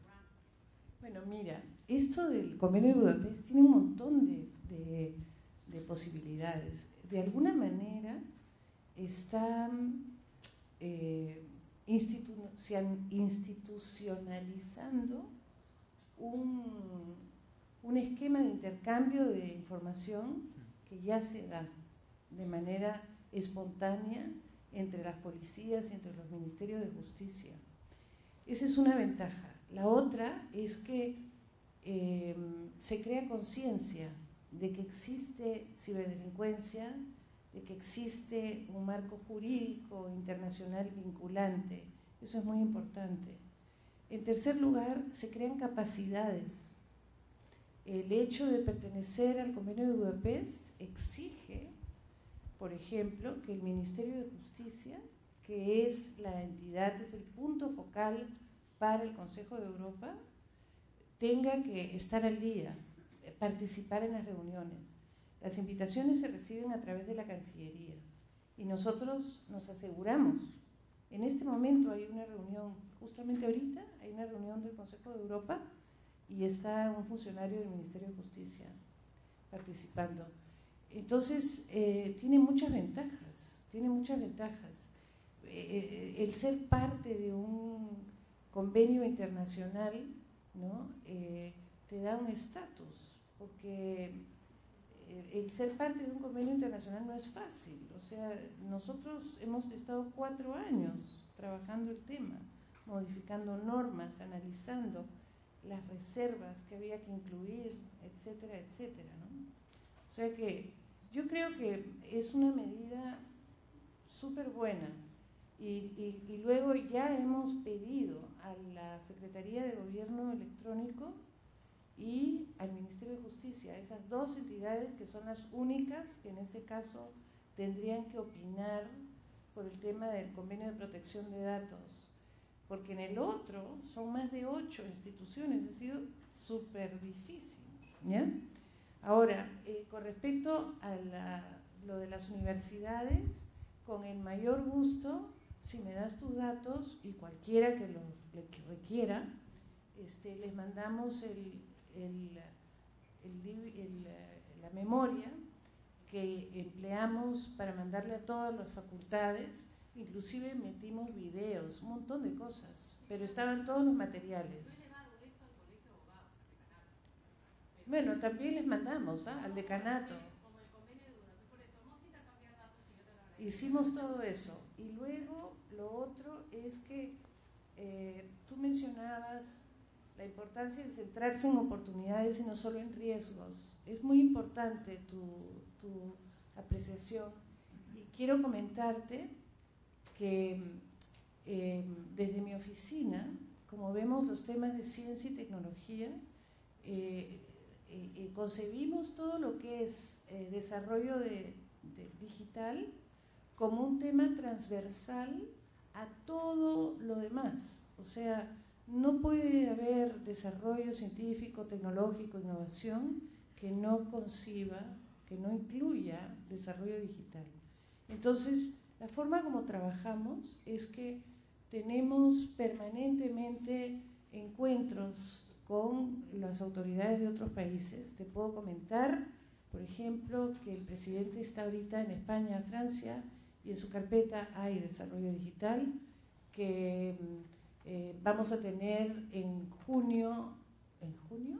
Bueno, mira, esto del convenio de Budapest tiene un montón de, posibilidades. De alguna manera están eh, institucionalizando un, un esquema de intercambio de información que ya se da de manera espontánea entre las policías y entre los ministerios de justicia. Esa es una ventaja. La otra es que em, se crea conciencia de que existe ciberdelincuencia, de que existe un marco jurídico internacional vinculante. Eso es muy importante. En tercer lugar, se crean capacidades. El hecho de pertenecer al convenio de Budapest exige, por ejemplo, que el Ministerio de Justicia, que es la entidad, es el punto focal para el Consejo de Europa, tenga que estar al día, participar en las reuniones. Las invitaciones se reciben a través de la Cancillería y nosotros nos aseguramos. En este momento hay una reunión, justamente ahorita hay una reunión del Consejo de Europa y está un funcionario del Ministerio de Justicia participando. Entonces, eh, tiene muchas ventajas, tiene muchas ventajas. Eh, eh, el ser parte de un convenio internacional te da un estatus, porque el ser parte de un convenio internacional no es fácil. O sea, nosotros hemos estado cuatro años trabajando el tema, modificando normas, analizando las reservas que había que incluir, etcétera, etcétera. O sea que yo creo que es una medida súper buena. Y, y, luego ya hemos pedido a la Secretaría de Gobierno Electrónico y al Ministerio de Justicia, esas dos entidades que son las únicas que en este caso tendrían que opinar por el tema del convenio de protección de datos, porque en el otro son más de ocho instituciones, ha sido súper difícil. ¿ya? Ahora, eh, con respecto a lo de las universidades, con el mayor gusto, si me das tus datos y cualquiera que lo requiera, este, les mandamos el, la memoria que empleamos para mandarle a todas las facultades, inclusive metimos videos, un montón de cosas, pero estaban todos los materiales. Bueno, también les mandamos ¿ah? al decanato. Hicimos todo eso. Y luego lo otro es que eh, tú mencionabas la importancia de centrarse en oportunidades y no solo en riesgos. Es muy importante tu, apreciación y quiero comentarte que eh, desde mi oficina, como vemos los temas de ciencia y tecnología, eh, eh, concebimos todo lo que es desarrollo de, digital como un tema transversal a todo lo demás. O sea, no puede haber desarrollo científico, tecnológico, innovación que no conciba, que no incluya desarrollo digital. Entonces, la forma como trabajamos es que tenemos permanentemente encuentros con las autoridades de otros países. Te puedo comentar, por ejemplo, que el presidente está ahorita en España, Francia, y en su carpeta hay desarrollo digital, que eh, vamos a tener en junio, ¿en junio?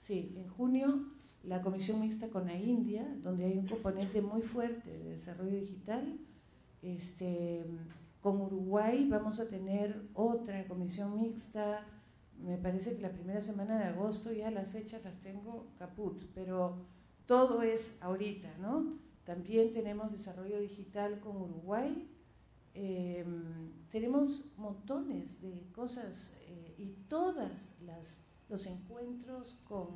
Sí, en junio la comisión mixta con la India, donde hay un componente muy fuerte de desarrollo digital. Este, con Uruguay vamos a tener otra comisión mixta, me parece que la primera semana de agosto, ya las fechas las tengo caput, pero todo es ahorita, ¿no? También tenemos desarrollo digital con Uruguay, Em, tenemos montones de cosas eh, y todos los encuentros con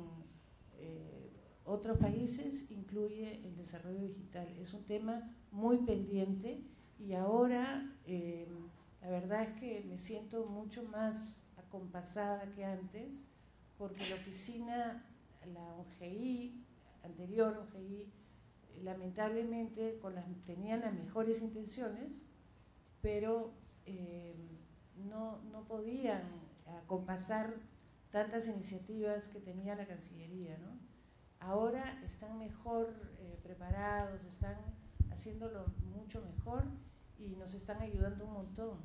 eh, otros países incluye el desarrollo digital. Es un tema muy pendiente y ahora em, la verdad es que me siento mucho más acompasada que antes porque la oficina, la OGI, anterior OGI, lamentablemente con las, tenían las mejores intenciones, pero eh, no, podían acompasar tantas iniciativas que tenía la Cancillería. Ahora están mejor eh, preparados, están haciéndolo mucho mejor y nos están ayudando un montón.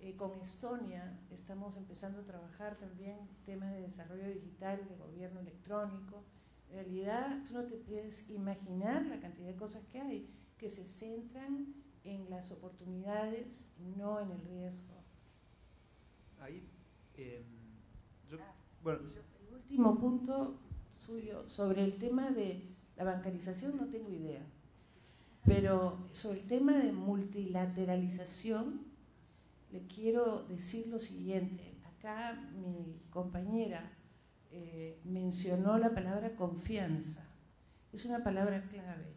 Eh, con Estonia estamos empezando a trabajar también temas de desarrollo digital, de gobierno electrónico. En realidad, tú no te puedes imaginar la cantidad de cosas que hay que se centran en las oportunidades, no en el riesgo. Ahí, em, ah, bueno, el último punto suyo sobre el tema de la bancarización no tengo idea, pero sobre el tema de multilateralización le quiero decir lo siguiente. acá mi compañera eh, mencionó la palabra confianza. Es una palabra clave,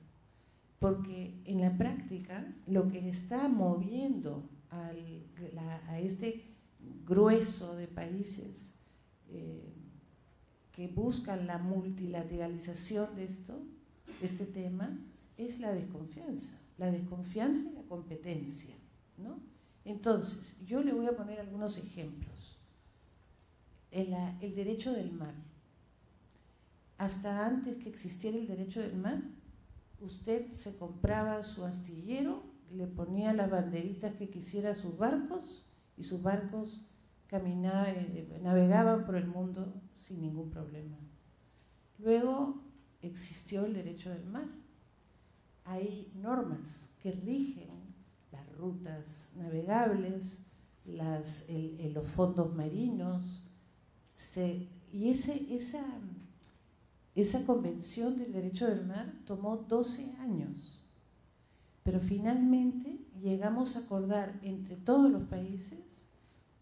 porque en la práctica lo que está moviendo a este grueso de países eh, que buscan la multilateralización de esto, este tema, es la desconfianza. La desconfianza y la competencia. ¿no? Entonces, yo le voy a poner algunos ejemplos. El derecho del mar. Hasta antes que existiera el derecho del mar, usted se compraba su astillero, le ponía las banderitas que quisiera a sus barcos y sus barcos caminaban, eh, navegaban por el mundo sin ningún problema. Luego existió el derecho del mar. Hay normas que rigen las rutas navegables, las, los fondos marinos, y ese, esa, esa convención del derecho del mar tomó 12 años, pero finalmente llegamos a acordar entre todos los países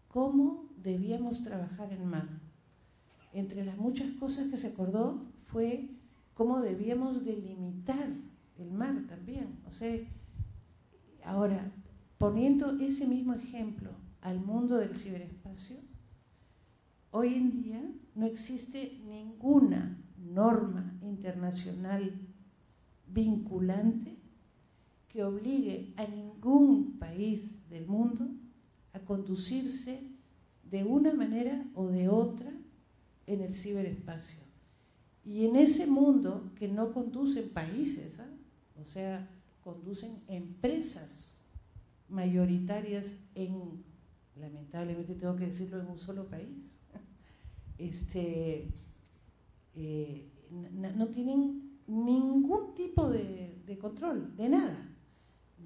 cómo debíamos trabajar en mar. Entre las muchas cosas que se acordó fue cómo debíamos delimitar el mar también. O sea, ahora, poniendo ese mismo ejemplo al mundo del ciberespacio, hoy en día no existe ninguna norma internacional vinculante que obligue a ningún país del mundo a conducirse de una manera o de otra en el ciberespacio. Y en ese mundo que no conducen países, ¿ah? o sea, conducen empresas mayoritarias en, lamentablemente tengo que decirlo, en un solo país, <laughs> este, eh, no tienen ningún tipo de control, de nada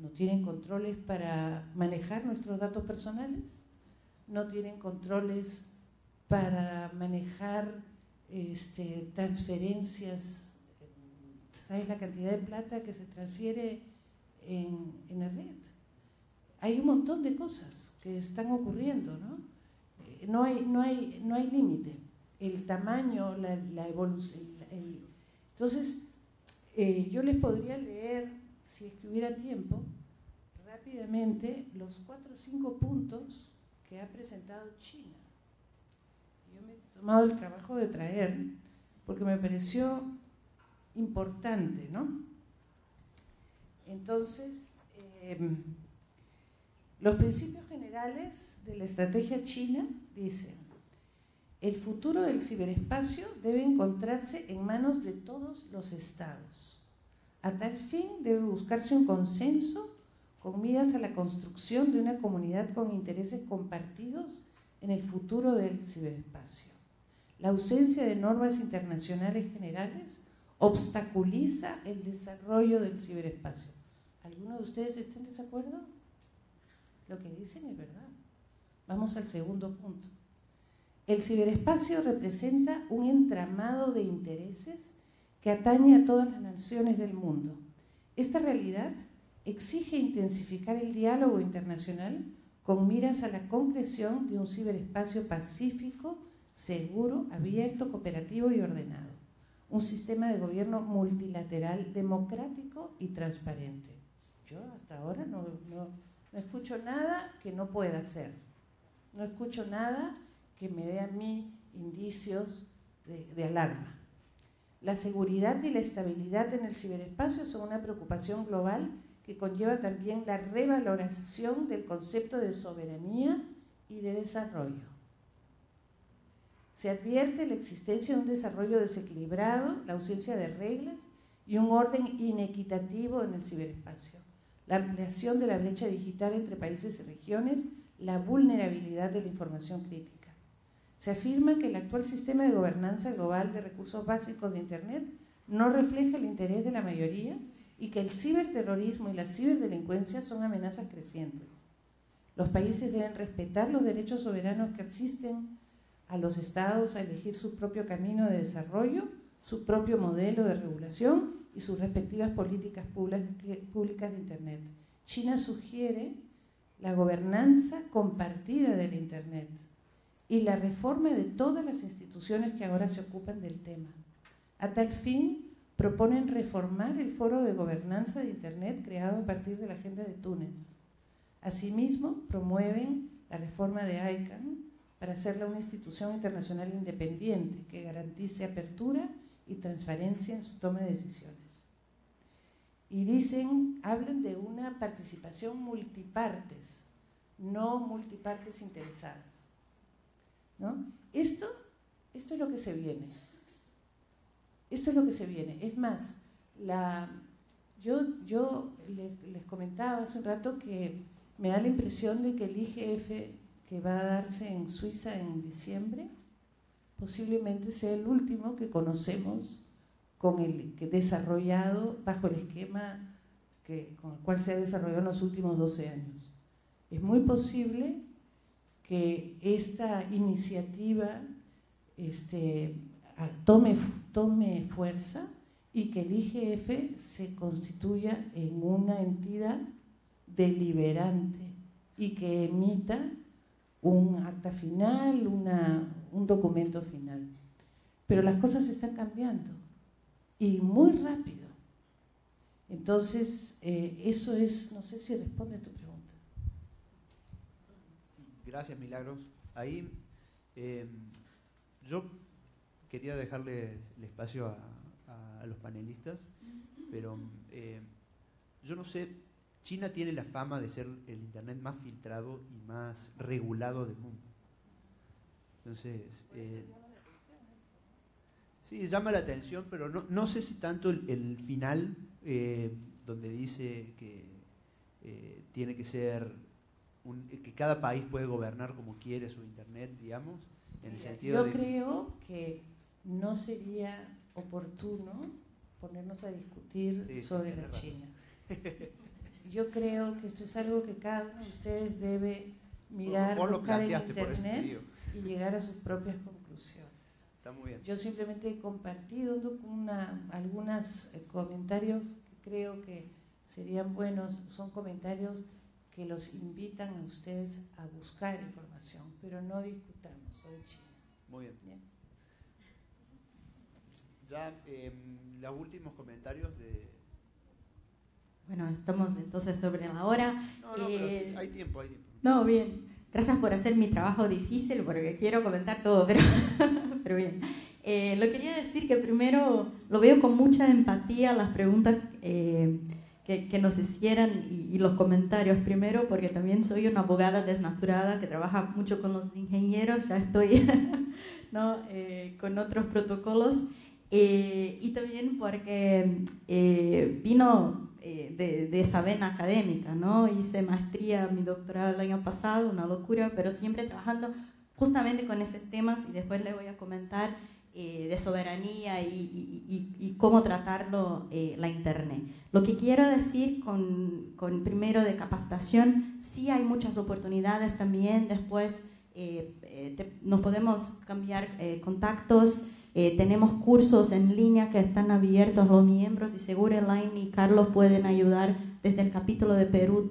no tienen controles para manejar nuestros datos personales, no tienen controles para manejar este, transferencias, ¿sabes la cantidad de plata que se transfiere en, la red? Hay un montón de cosas que están ocurriendo, ¿no? Eh, no hay, no hay, no hay límite. El tamaño, la, evolución. entonces, eh, yo les podría leer si es que hubiera tiempo, rápidamente los cuatro o cinco puntos que ha presentado China. Yo me he tomado el trabajo de traer porque me pareció importante, ¿no? Entonces, em, los principios generales de la estrategia china dicen, el futuro del ciberespacio debe encontrarse en manos de todos los estados. A tal fin debe buscarse un consenso con miras a la construcción de una comunidad con intereses compartidos en el futuro del ciberespacio. La ausencia de normas internacionales generales obstaculiza el desarrollo del ciberespacio. ¿Alguno de ustedes está en desacuerdo? Lo que dicen es verdad. Vamos al segundo punto. El ciberespacio representa un entramado de intereses que atañe a todas las naciones del mundo. Esta realidad exige intensificar el diálogo internacional con miras a la concreción de un ciberespacio pacífico, seguro, abierto, cooperativo y ordenado. Un sistema de gobierno multilateral, democrático y transparente. Yo hasta ahora no, escucho nada que no pueda ser. No escucho nada que me dé a mí indicios de alarma. La seguridad y la estabilidad en el ciberespacio son una preocupación global que conlleva también la revalorización del concepto de soberanía y de desarrollo. Se advierte la existencia de un desarrollo desequilibrado, la ausencia de reglas y un orden inequitativo en el ciberespacio, la ampliación de la brecha digital entre países y regiones, la vulnerabilidad de la información crítica. Se afirma que el actual sistema de gobernanza global de recursos básicos de Internet no refleja el interés de la mayoría y que el ciberterrorismo y la ciberdelincuencia son amenazas crecientes. Los países deben respetar los derechos soberanos que asisten a los estados a elegir su propio camino de desarrollo, su propio modelo de regulación y sus respectivas políticas públicas de Internet. China sugiere la gobernanza compartida del Internet y la reforma de todas las instituciones que ahora se ocupan del tema. A tal fin, proponen reformar el foro de gobernanza de Internet creado a partir de la Agenda de Túnez. Asimismo, promueven la reforma de ICANN para hacerla una institución internacional independiente que garantice apertura y transparencia en su toma de decisiones. Y dicen, hablan de una participación multipartes, no multipartes interesadas. ¿No? Esto, esto es lo que se viene. Esto es lo que se viene. Es más, la, yo, yo les comentaba hace un rato que me da la impresión de que el IGF que va a darse en Suiza en diciembre posiblemente sea el último que conocemos con el que desarrollado bajo el esquema que, con el cual se ha desarrollado en los últimos 12 años. Es muy posible que esta iniciativa este, tome, tome fuerza y que el IGF se constituya en una entidad deliberante y que emita un acta final, un documento final. Pero las cosas están cambiando y muy rápido. Entonces, eh, eso es, no sé si responde a tu pregunta. Gracias, Milagros. Ahí eh, yo quería dejarle el espacio a, los panelistas, pero eh, yo no sé, China tiene la fama de ser el Internet más filtrado y más regulado del mundo. Entonces, eh, sí, llama la atención, pero no, sé si tanto el, final, donde dice que tiene que ser que cada país puede gobernar como quiere su Internet, digamos, en el sentido Yo creo que no sería oportuno ponernos a discutir sobre la China. Yo creo que esto es algo que cada uno de ustedes debe mirar, buscar en Internet y llegar a sus propias conclusiones. Está muy bien. Yo simplemente he compartido una, algunos eh, comentarios que creo que serían buenos, son comentarios que los invitan a ustedes a buscar información, pero no discutamos sobre China. Muy bien. Ya eh, los últimos comentarios de... Bueno, estamos entonces sobre la hora. No, no, eh, hay tiempo, hay tiempo. No, bien. Gracias por hacer mi trabajo difícil porque quiero comentar todo, <laughs> pero, pero bien. Eh, lo quería decir que primero lo veo con mucha empatía las preguntas eh, que, nos hicieran y, los comentarios primero, porque también soy una abogada desnaturada que trabaja mucho con los ingenieros, ya estoy <laughs> ¿no? Eh, con otros protocolos, eh, y también porque eh, vino de, de, esa vena académica, ¿no? hice maestría, mi doctorado el año pasado, una locura, pero siempre trabajando justamente con esos temas y después le voy a comentar eh, de soberanía y, cómo tratarlo eh, la Internet. Lo que quiero decir con, con, primero de capacitación, sí hay muchas oportunidades también, después eh, nos podemos cambiar contactos, tenemos cursos en línea que están abiertos. A los miembros y seguro Elaine y Carlos pueden ayudar desde el capítulo de Perú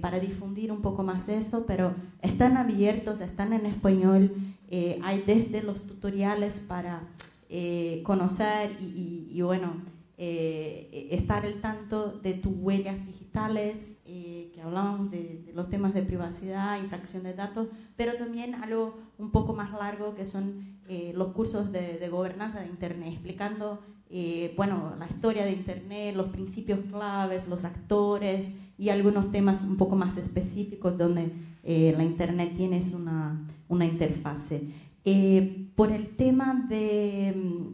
para difundir un poco más eso, pero están abiertos, están en español eh, hay desde los tutoriales para eh, conocer y, bueno, eh, estar al tanto de tus huellas digitales, que hablamos de, los temas de privacidad, infracción de datos, pero también algo un poco más largo que son los cursos de, de, gobernanza de Internet, explicando bueno, la historia de Internet, los principios claves, los actores y algunos temas un poco más específicos donde la Internet tiene una una interfase. Eh, por el tema de, mm,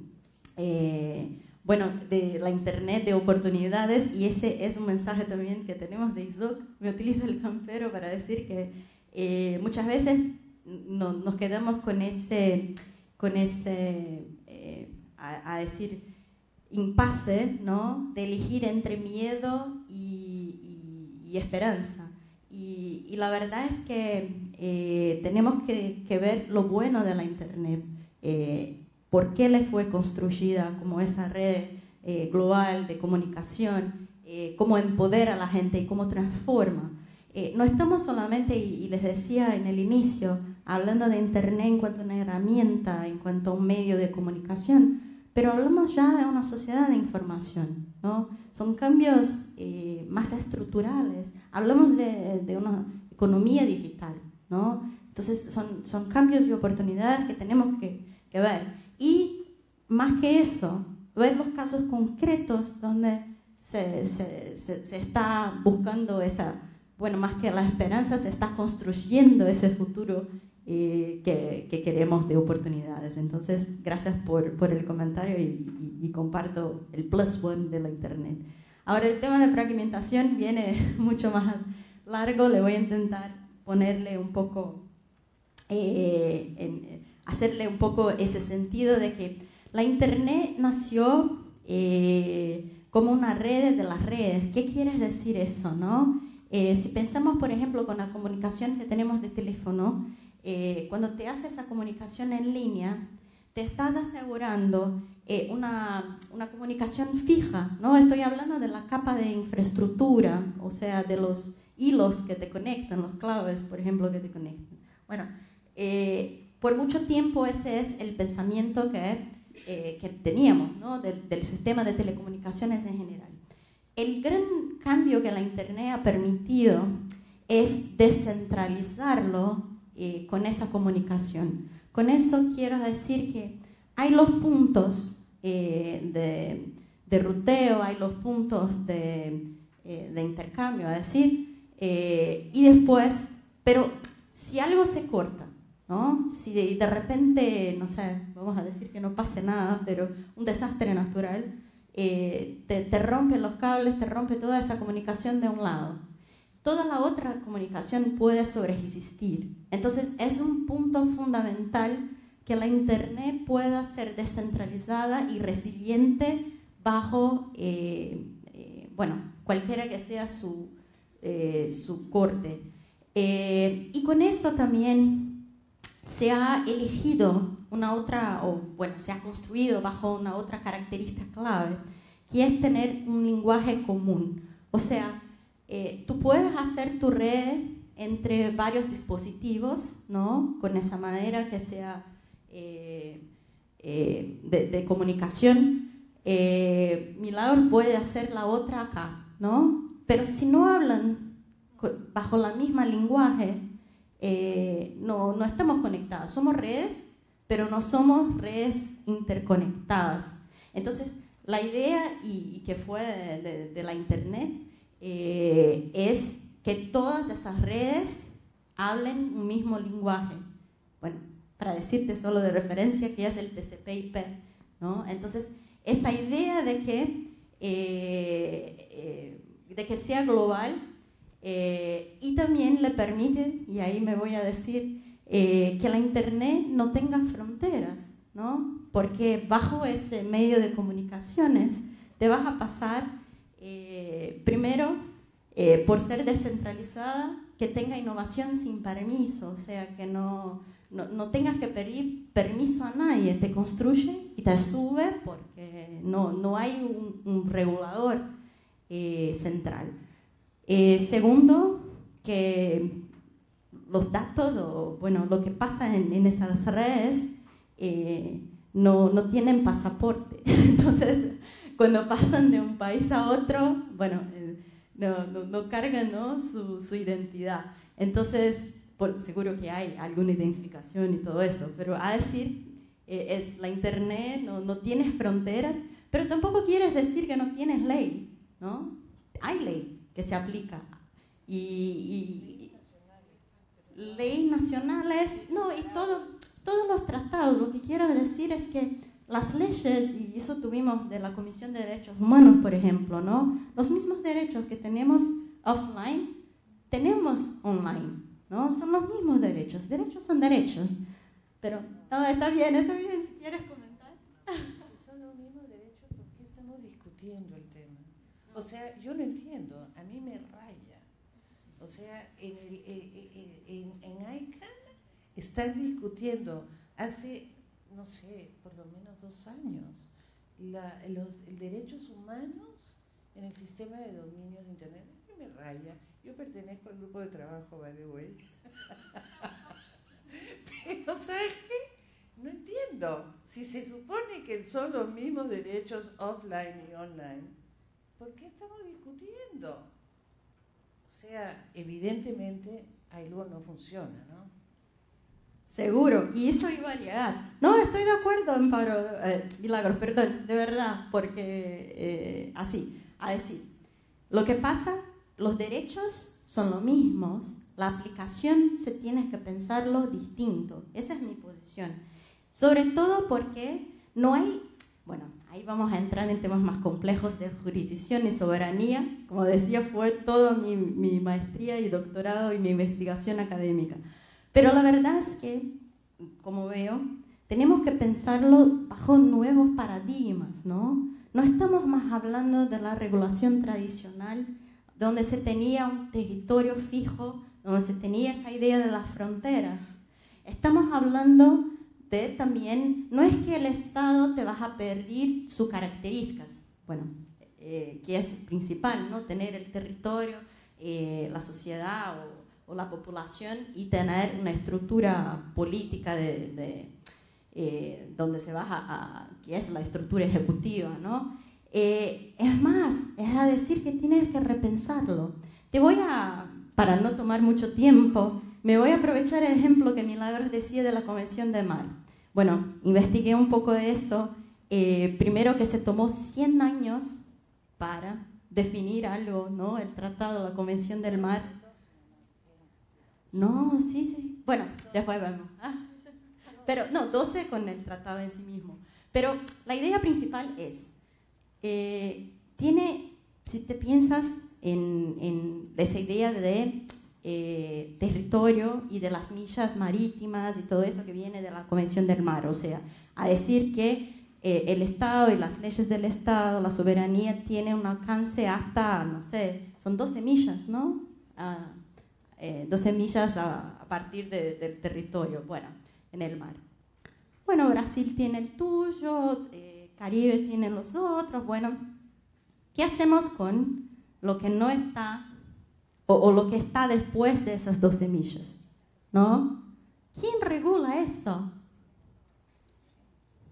eh, bueno, de la Internet de oportunidades, y ese es un mensaje también que tenemos de ISOC, me utilizo el campero para decir que eh, muchas veces no, nos quedamos con ese, con ese a, decir, impasse, ¿no? De elegir entre miedo y, y esperanza. Y, la verdad es que eh, tenemos que, ver lo bueno de la Internet, eh, por qué le fue construida como esa red eh, global de comunicación, cómo empodera a la gente y cómo transforma. no estamos solamente, y, les decía en el inicio, hablando de Internet en cuanto a una herramienta, en cuanto a un medio de comunicación, pero hablamos ya de una sociedad de información, ¿no? Son cambios eh, más estructurales, hablamos de, de, una economía digital, ¿no? Entonces son, son cambios y oportunidades que tenemos que, que ver. Y más que eso, ver los casos concretos donde se, se, se, se está buscando esa, bueno, más que la esperanza, se está construyendo ese futuro eh, que, que, queremos de oportunidades. Entonces, gracias por, por el comentario y, y, y, comparto el plus one de la Internet. Ahora, el tema de fragmentación viene <laughs> mucho más largo, le voy a intentar ponerle un poco, eh, hacerle un poco ese sentido de que la Internet nació eh, como una red de las redes. ¿Qué quiere decir eso? No? Eh, si pensamos, por ejemplo, con la comunicación que tenemos de teléfono, cuando te hace esa comunicación en línea, te estás asegurando eh, una, una, comunicación fija, ¿no? Estoy hablando de la capa de infraestructura, o sea, de los hilos que te conectan, los claves, por ejemplo, que te conectan. Bueno, eh, por mucho tiempo ese es el pensamiento que, eh, que teníamos, ¿no? del, del sistema de telecomunicaciones en general. El gran cambio que la Internet ha permitido es descentralizarlo eh, con esa comunicación. Con eso quiero decir que hay los puntos eh, de, de, ruteo, hay los puntos de, eh, de intercambio, es decir, eh, y después, pero si algo se corta, ¿no? si de, de, repente, no sé, vamos a decir que no pase nada, pero un desastre natural, eh, te, te rompe los cables, te rompe toda esa comunicación de un lado toda la otra comunicación puede sobreexistir. Entonces es un punto fundamental que la Internet pueda ser descentralizada y resiliente bajo, eh, eh, bueno, cualquiera que sea su, eh, su corte. Eh, y con eso también se ha elegido una otra, o bueno, se ha construido bajo una otra característica clave, que es tener un lenguaje común. O sea, eh, tú puedes hacer tu red entre varios dispositivos, ¿no? Con esa manera que sea eh, eh, de, comunicación. Eh, Milagros puede hacer la otra acá, ¿no? Pero si no hablan bajo la misma lenguaje, eh, no, no estamos conectados. Somos redes, pero no somos redes interconectadas. Entonces, la idea y, que fue de, la Internet es que todas esas redes hablen un mismo lenguaje. Bueno, para decirte solo de referencia que es el TCP/IP, ¿no? Entonces, esa idea de que, eh, eh, de que sea global eh, y también le permite, y ahí me voy a decir, eh, que la Internet no tenga fronteras, ¿no? Porque bajo ese medio de comunicaciones te vas a pasar eh, primero, eh, por ser descentralizada, que tenga innovación sin permiso, o sea, que no, no, no, tengas que pedir permiso a nadie, te construye y te sube porque no, no hay un, un regulador eh, central. Eh, segundo, que los datos o bueno, lo que pasa en, en esas redes eh, no, no tienen pasaporte. <laughs> Entonces, cuando pasan de un país a otro, bueno, no, no, no, cargan ¿no? Su, su, identidad. Entonces, por, seguro que hay alguna identificación y todo eso, pero a decir, eh, es la Internet, no, no tienes fronteras, pero tampoco quieres decir que no tienes ley, ¿no? Hay ley que se aplica. Y, y, leyes nacionales, no, y todo, todos los tratados, lo que quiero decir es que las leyes, y eso tuvimos de la Comisión de Derechos Humanos, por ejemplo, ¿no? Los mismos derechos que tenemos offline, tenemos online, ¿no? Son los mismos derechos. Derechos son derechos. Pero, no, está bien, está bien, si quieres comentar. Si son los mismos derechos, ¿por qué estamos discutiendo el tema? O sea, yo lo entiendo, a mí me raya. O sea, en, el, en, en, en ICANN están discutiendo hace no sé, por lo menos dos años, la, los derechos humanos en el sistema de dominio de Internet. Me raya. Yo pertenezco al grupo de trabajo, by the way. <laughs> entiendo. Si se supone que son los mismos derechos offline y online, ¿por qué estamos discutiendo? O sea, evidentemente algo no funciona, ¿no? Seguro, y eso iba a llegar. No, estoy de acuerdo, Amparo, eh, Milagros, perdón, de verdad, porque eh, así, a decir, lo que pasa, los derechos son los mismos, la aplicación se tiene que pensarlo distinto, esa es mi posición. Sobre todo porque no hay, bueno, ahí vamos a entrar en temas más complejos de jurisdicción y soberanía, como decía, fue toda mi, mi maestría y doctorado y mi investigación académica. Pero la verdad es que, como veo, tenemos que pensarlo bajo nuevos paradigmas, ¿no? No estamos más hablando de la regulación tradicional, donde se tenía un territorio fijo, donde se tenía esa idea de las fronteras. Estamos hablando de también, no es que el Estado te vas a perder sus características, bueno, eh, que es principal, ¿no? Tener el territorio, eh, la sociedad o o la población y tener una estructura política de, eh, donde se baja a, que es la estructura ejecutiva, ¿no? Eh, es más, es a decir que tienes que repensarlo. Te voy a, para no tomar mucho tiempo, me voy a aprovechar el ejemplo que Milagros decía de la Convención de Mar. Bueno, investigué un poco de eso. Eh, primero que se tomó 100 años para definir algo, ¿no? El tratado, la Convención del Mar, no, sí, sí. Bueno, después vemos. Ah, pero no, 12 con el tratado en sí mismo. Pero la idea principal es, eh, tiene, si te piensas en, esa idea de eh, territorio y de las millas marítimas y todo eso que viene de la Convención del Mar, o sea, a decir que eh, el Estado y las leyes del Estado, la soberanía, tiene un alcance hasta, no sé, son 12 millas, ¿no? Ah, 12 eh, millas a, partir del territorio, bueno, en el mar. Bueno, Brasil tiene el tuyo, eh, Caribe tiene los otros, bueno, ¿qué hacemos con lo que no está o, lo que está después de esas 12 millas? ¿No? ¿Quién regula eso?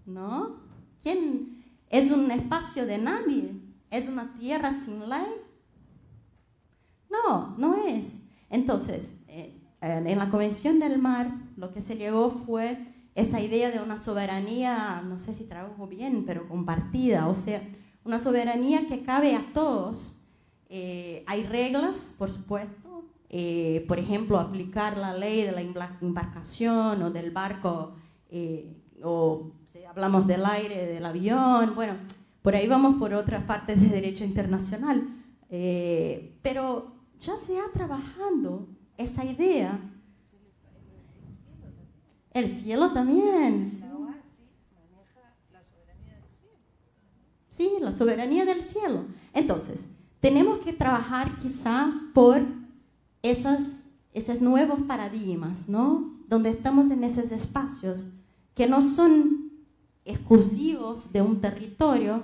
¿No? ¿Quién es un espacio de nadie? ¿Es una tierra sin ley? No, no es. Entonces, eh, en la Convención del Mar, lo que se llegó fue esa idea de una soberanía, no sé si trabajo bien, pero compartida, o sea, una soberanía que cabe a todos. Eh, hay reglas, por supuesto, eh, por ejemplo, aplicar la ley de la embarcación o del barco, o si hablamos del aire, del avión, bueno, por ahí vamos por otras partes de derecho internacional. pero ya se ha trabajando esa idea. El cielo también. Sí, la soberanía del cielo. Entonces, tenemos que trabajar quizá por esas, esos nuevos paradigmas, ¿no? Donde estamos en esos espacios que no son exclusivos de un territorio,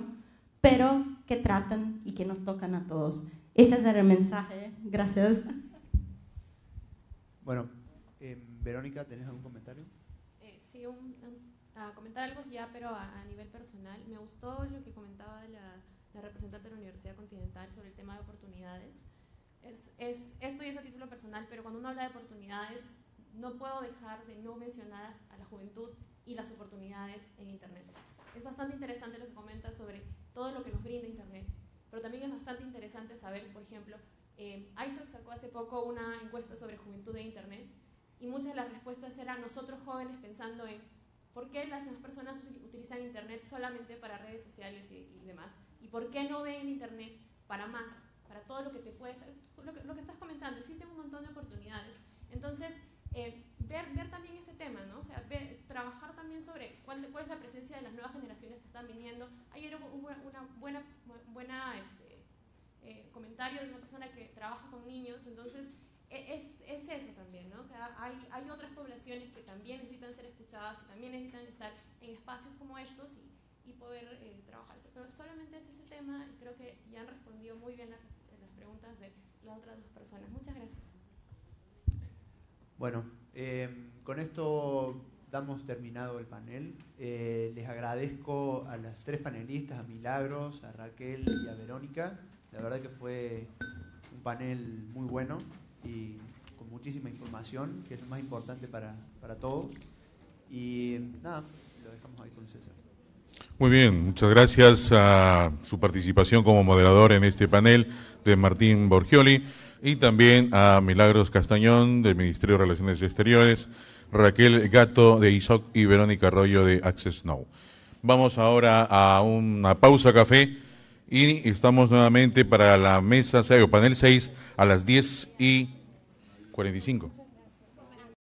pero que tratan y que nos tocan a todos. Ese es el mensaje. Gracias. Bueno, eh, Verónica, ¿tenés algún comentario? Eh, sí, un, a comentar algo ya, pero a, nivel personal. Me gustó lo que comentaba la, representante de la Universidad Continental sobre el tema de oportunidades. Es, es, esto ya es a título personal, pero cuando uno habla de oportunidades, no puedo dejar de no mencionar a la juventud y las oportunidades en Internet. Es bastante interesante lo que comenta sobre todo lo que nos brinda Internet pero también es bastante interesante saber, por ejemplo, eh, sacó hace poco una encuesta sobre juventud de Internet y muchas de las respuestas eran nosotros jóvenes pensando en por qué las demás personas utilizan Internet solamente para redes sociales y, demás y por qué no ven Internet para más, para todo lo que te puede ser, lo que, lo que estás comentando, existen un montón de oportunidades. Entonces, eh, ver, ver también ese tema, ¿no? O sea, trabajar también sobre cuál, es la presencia de las nuevas generaciones que están viniendo. Ayer hubo una, buena, buena este, eh, comentario de una persona que trabaja con niños, entonces e, es, es, eso también, ¿no? O sea, hay, hay otras poblaciones que también necesitan ser escuchadas, que también necesitan estar en espacios como estos y, y poder eh, trabajar. Pero solamente es ese tema creo que ya han respondido muy bien las, las preguntas de las otras dos personas. Muchas gracias. Bueno, eh, con esto damos terminado el panel. Eh, les agradezco a las tres panelistas, a Milagros, a Raquel y a Verónica. La verdad que fue un panel muy bueno y con muchísima información, que es lo más importante para, para todos. Y nada, lo dejamos ahí con César. Muy bien, muchas gracias a su participación como moderador en este panel de Martín Borgioli y también a Milagros Castañón del Ministerio de Relaciones Exteriores, Raquel Gato de ISOC y Verónica Arroyo de Access Now. Vamos ahora a una pausa café y estamos nuevamente para la mesa, o panel 6 a las 10 y 45.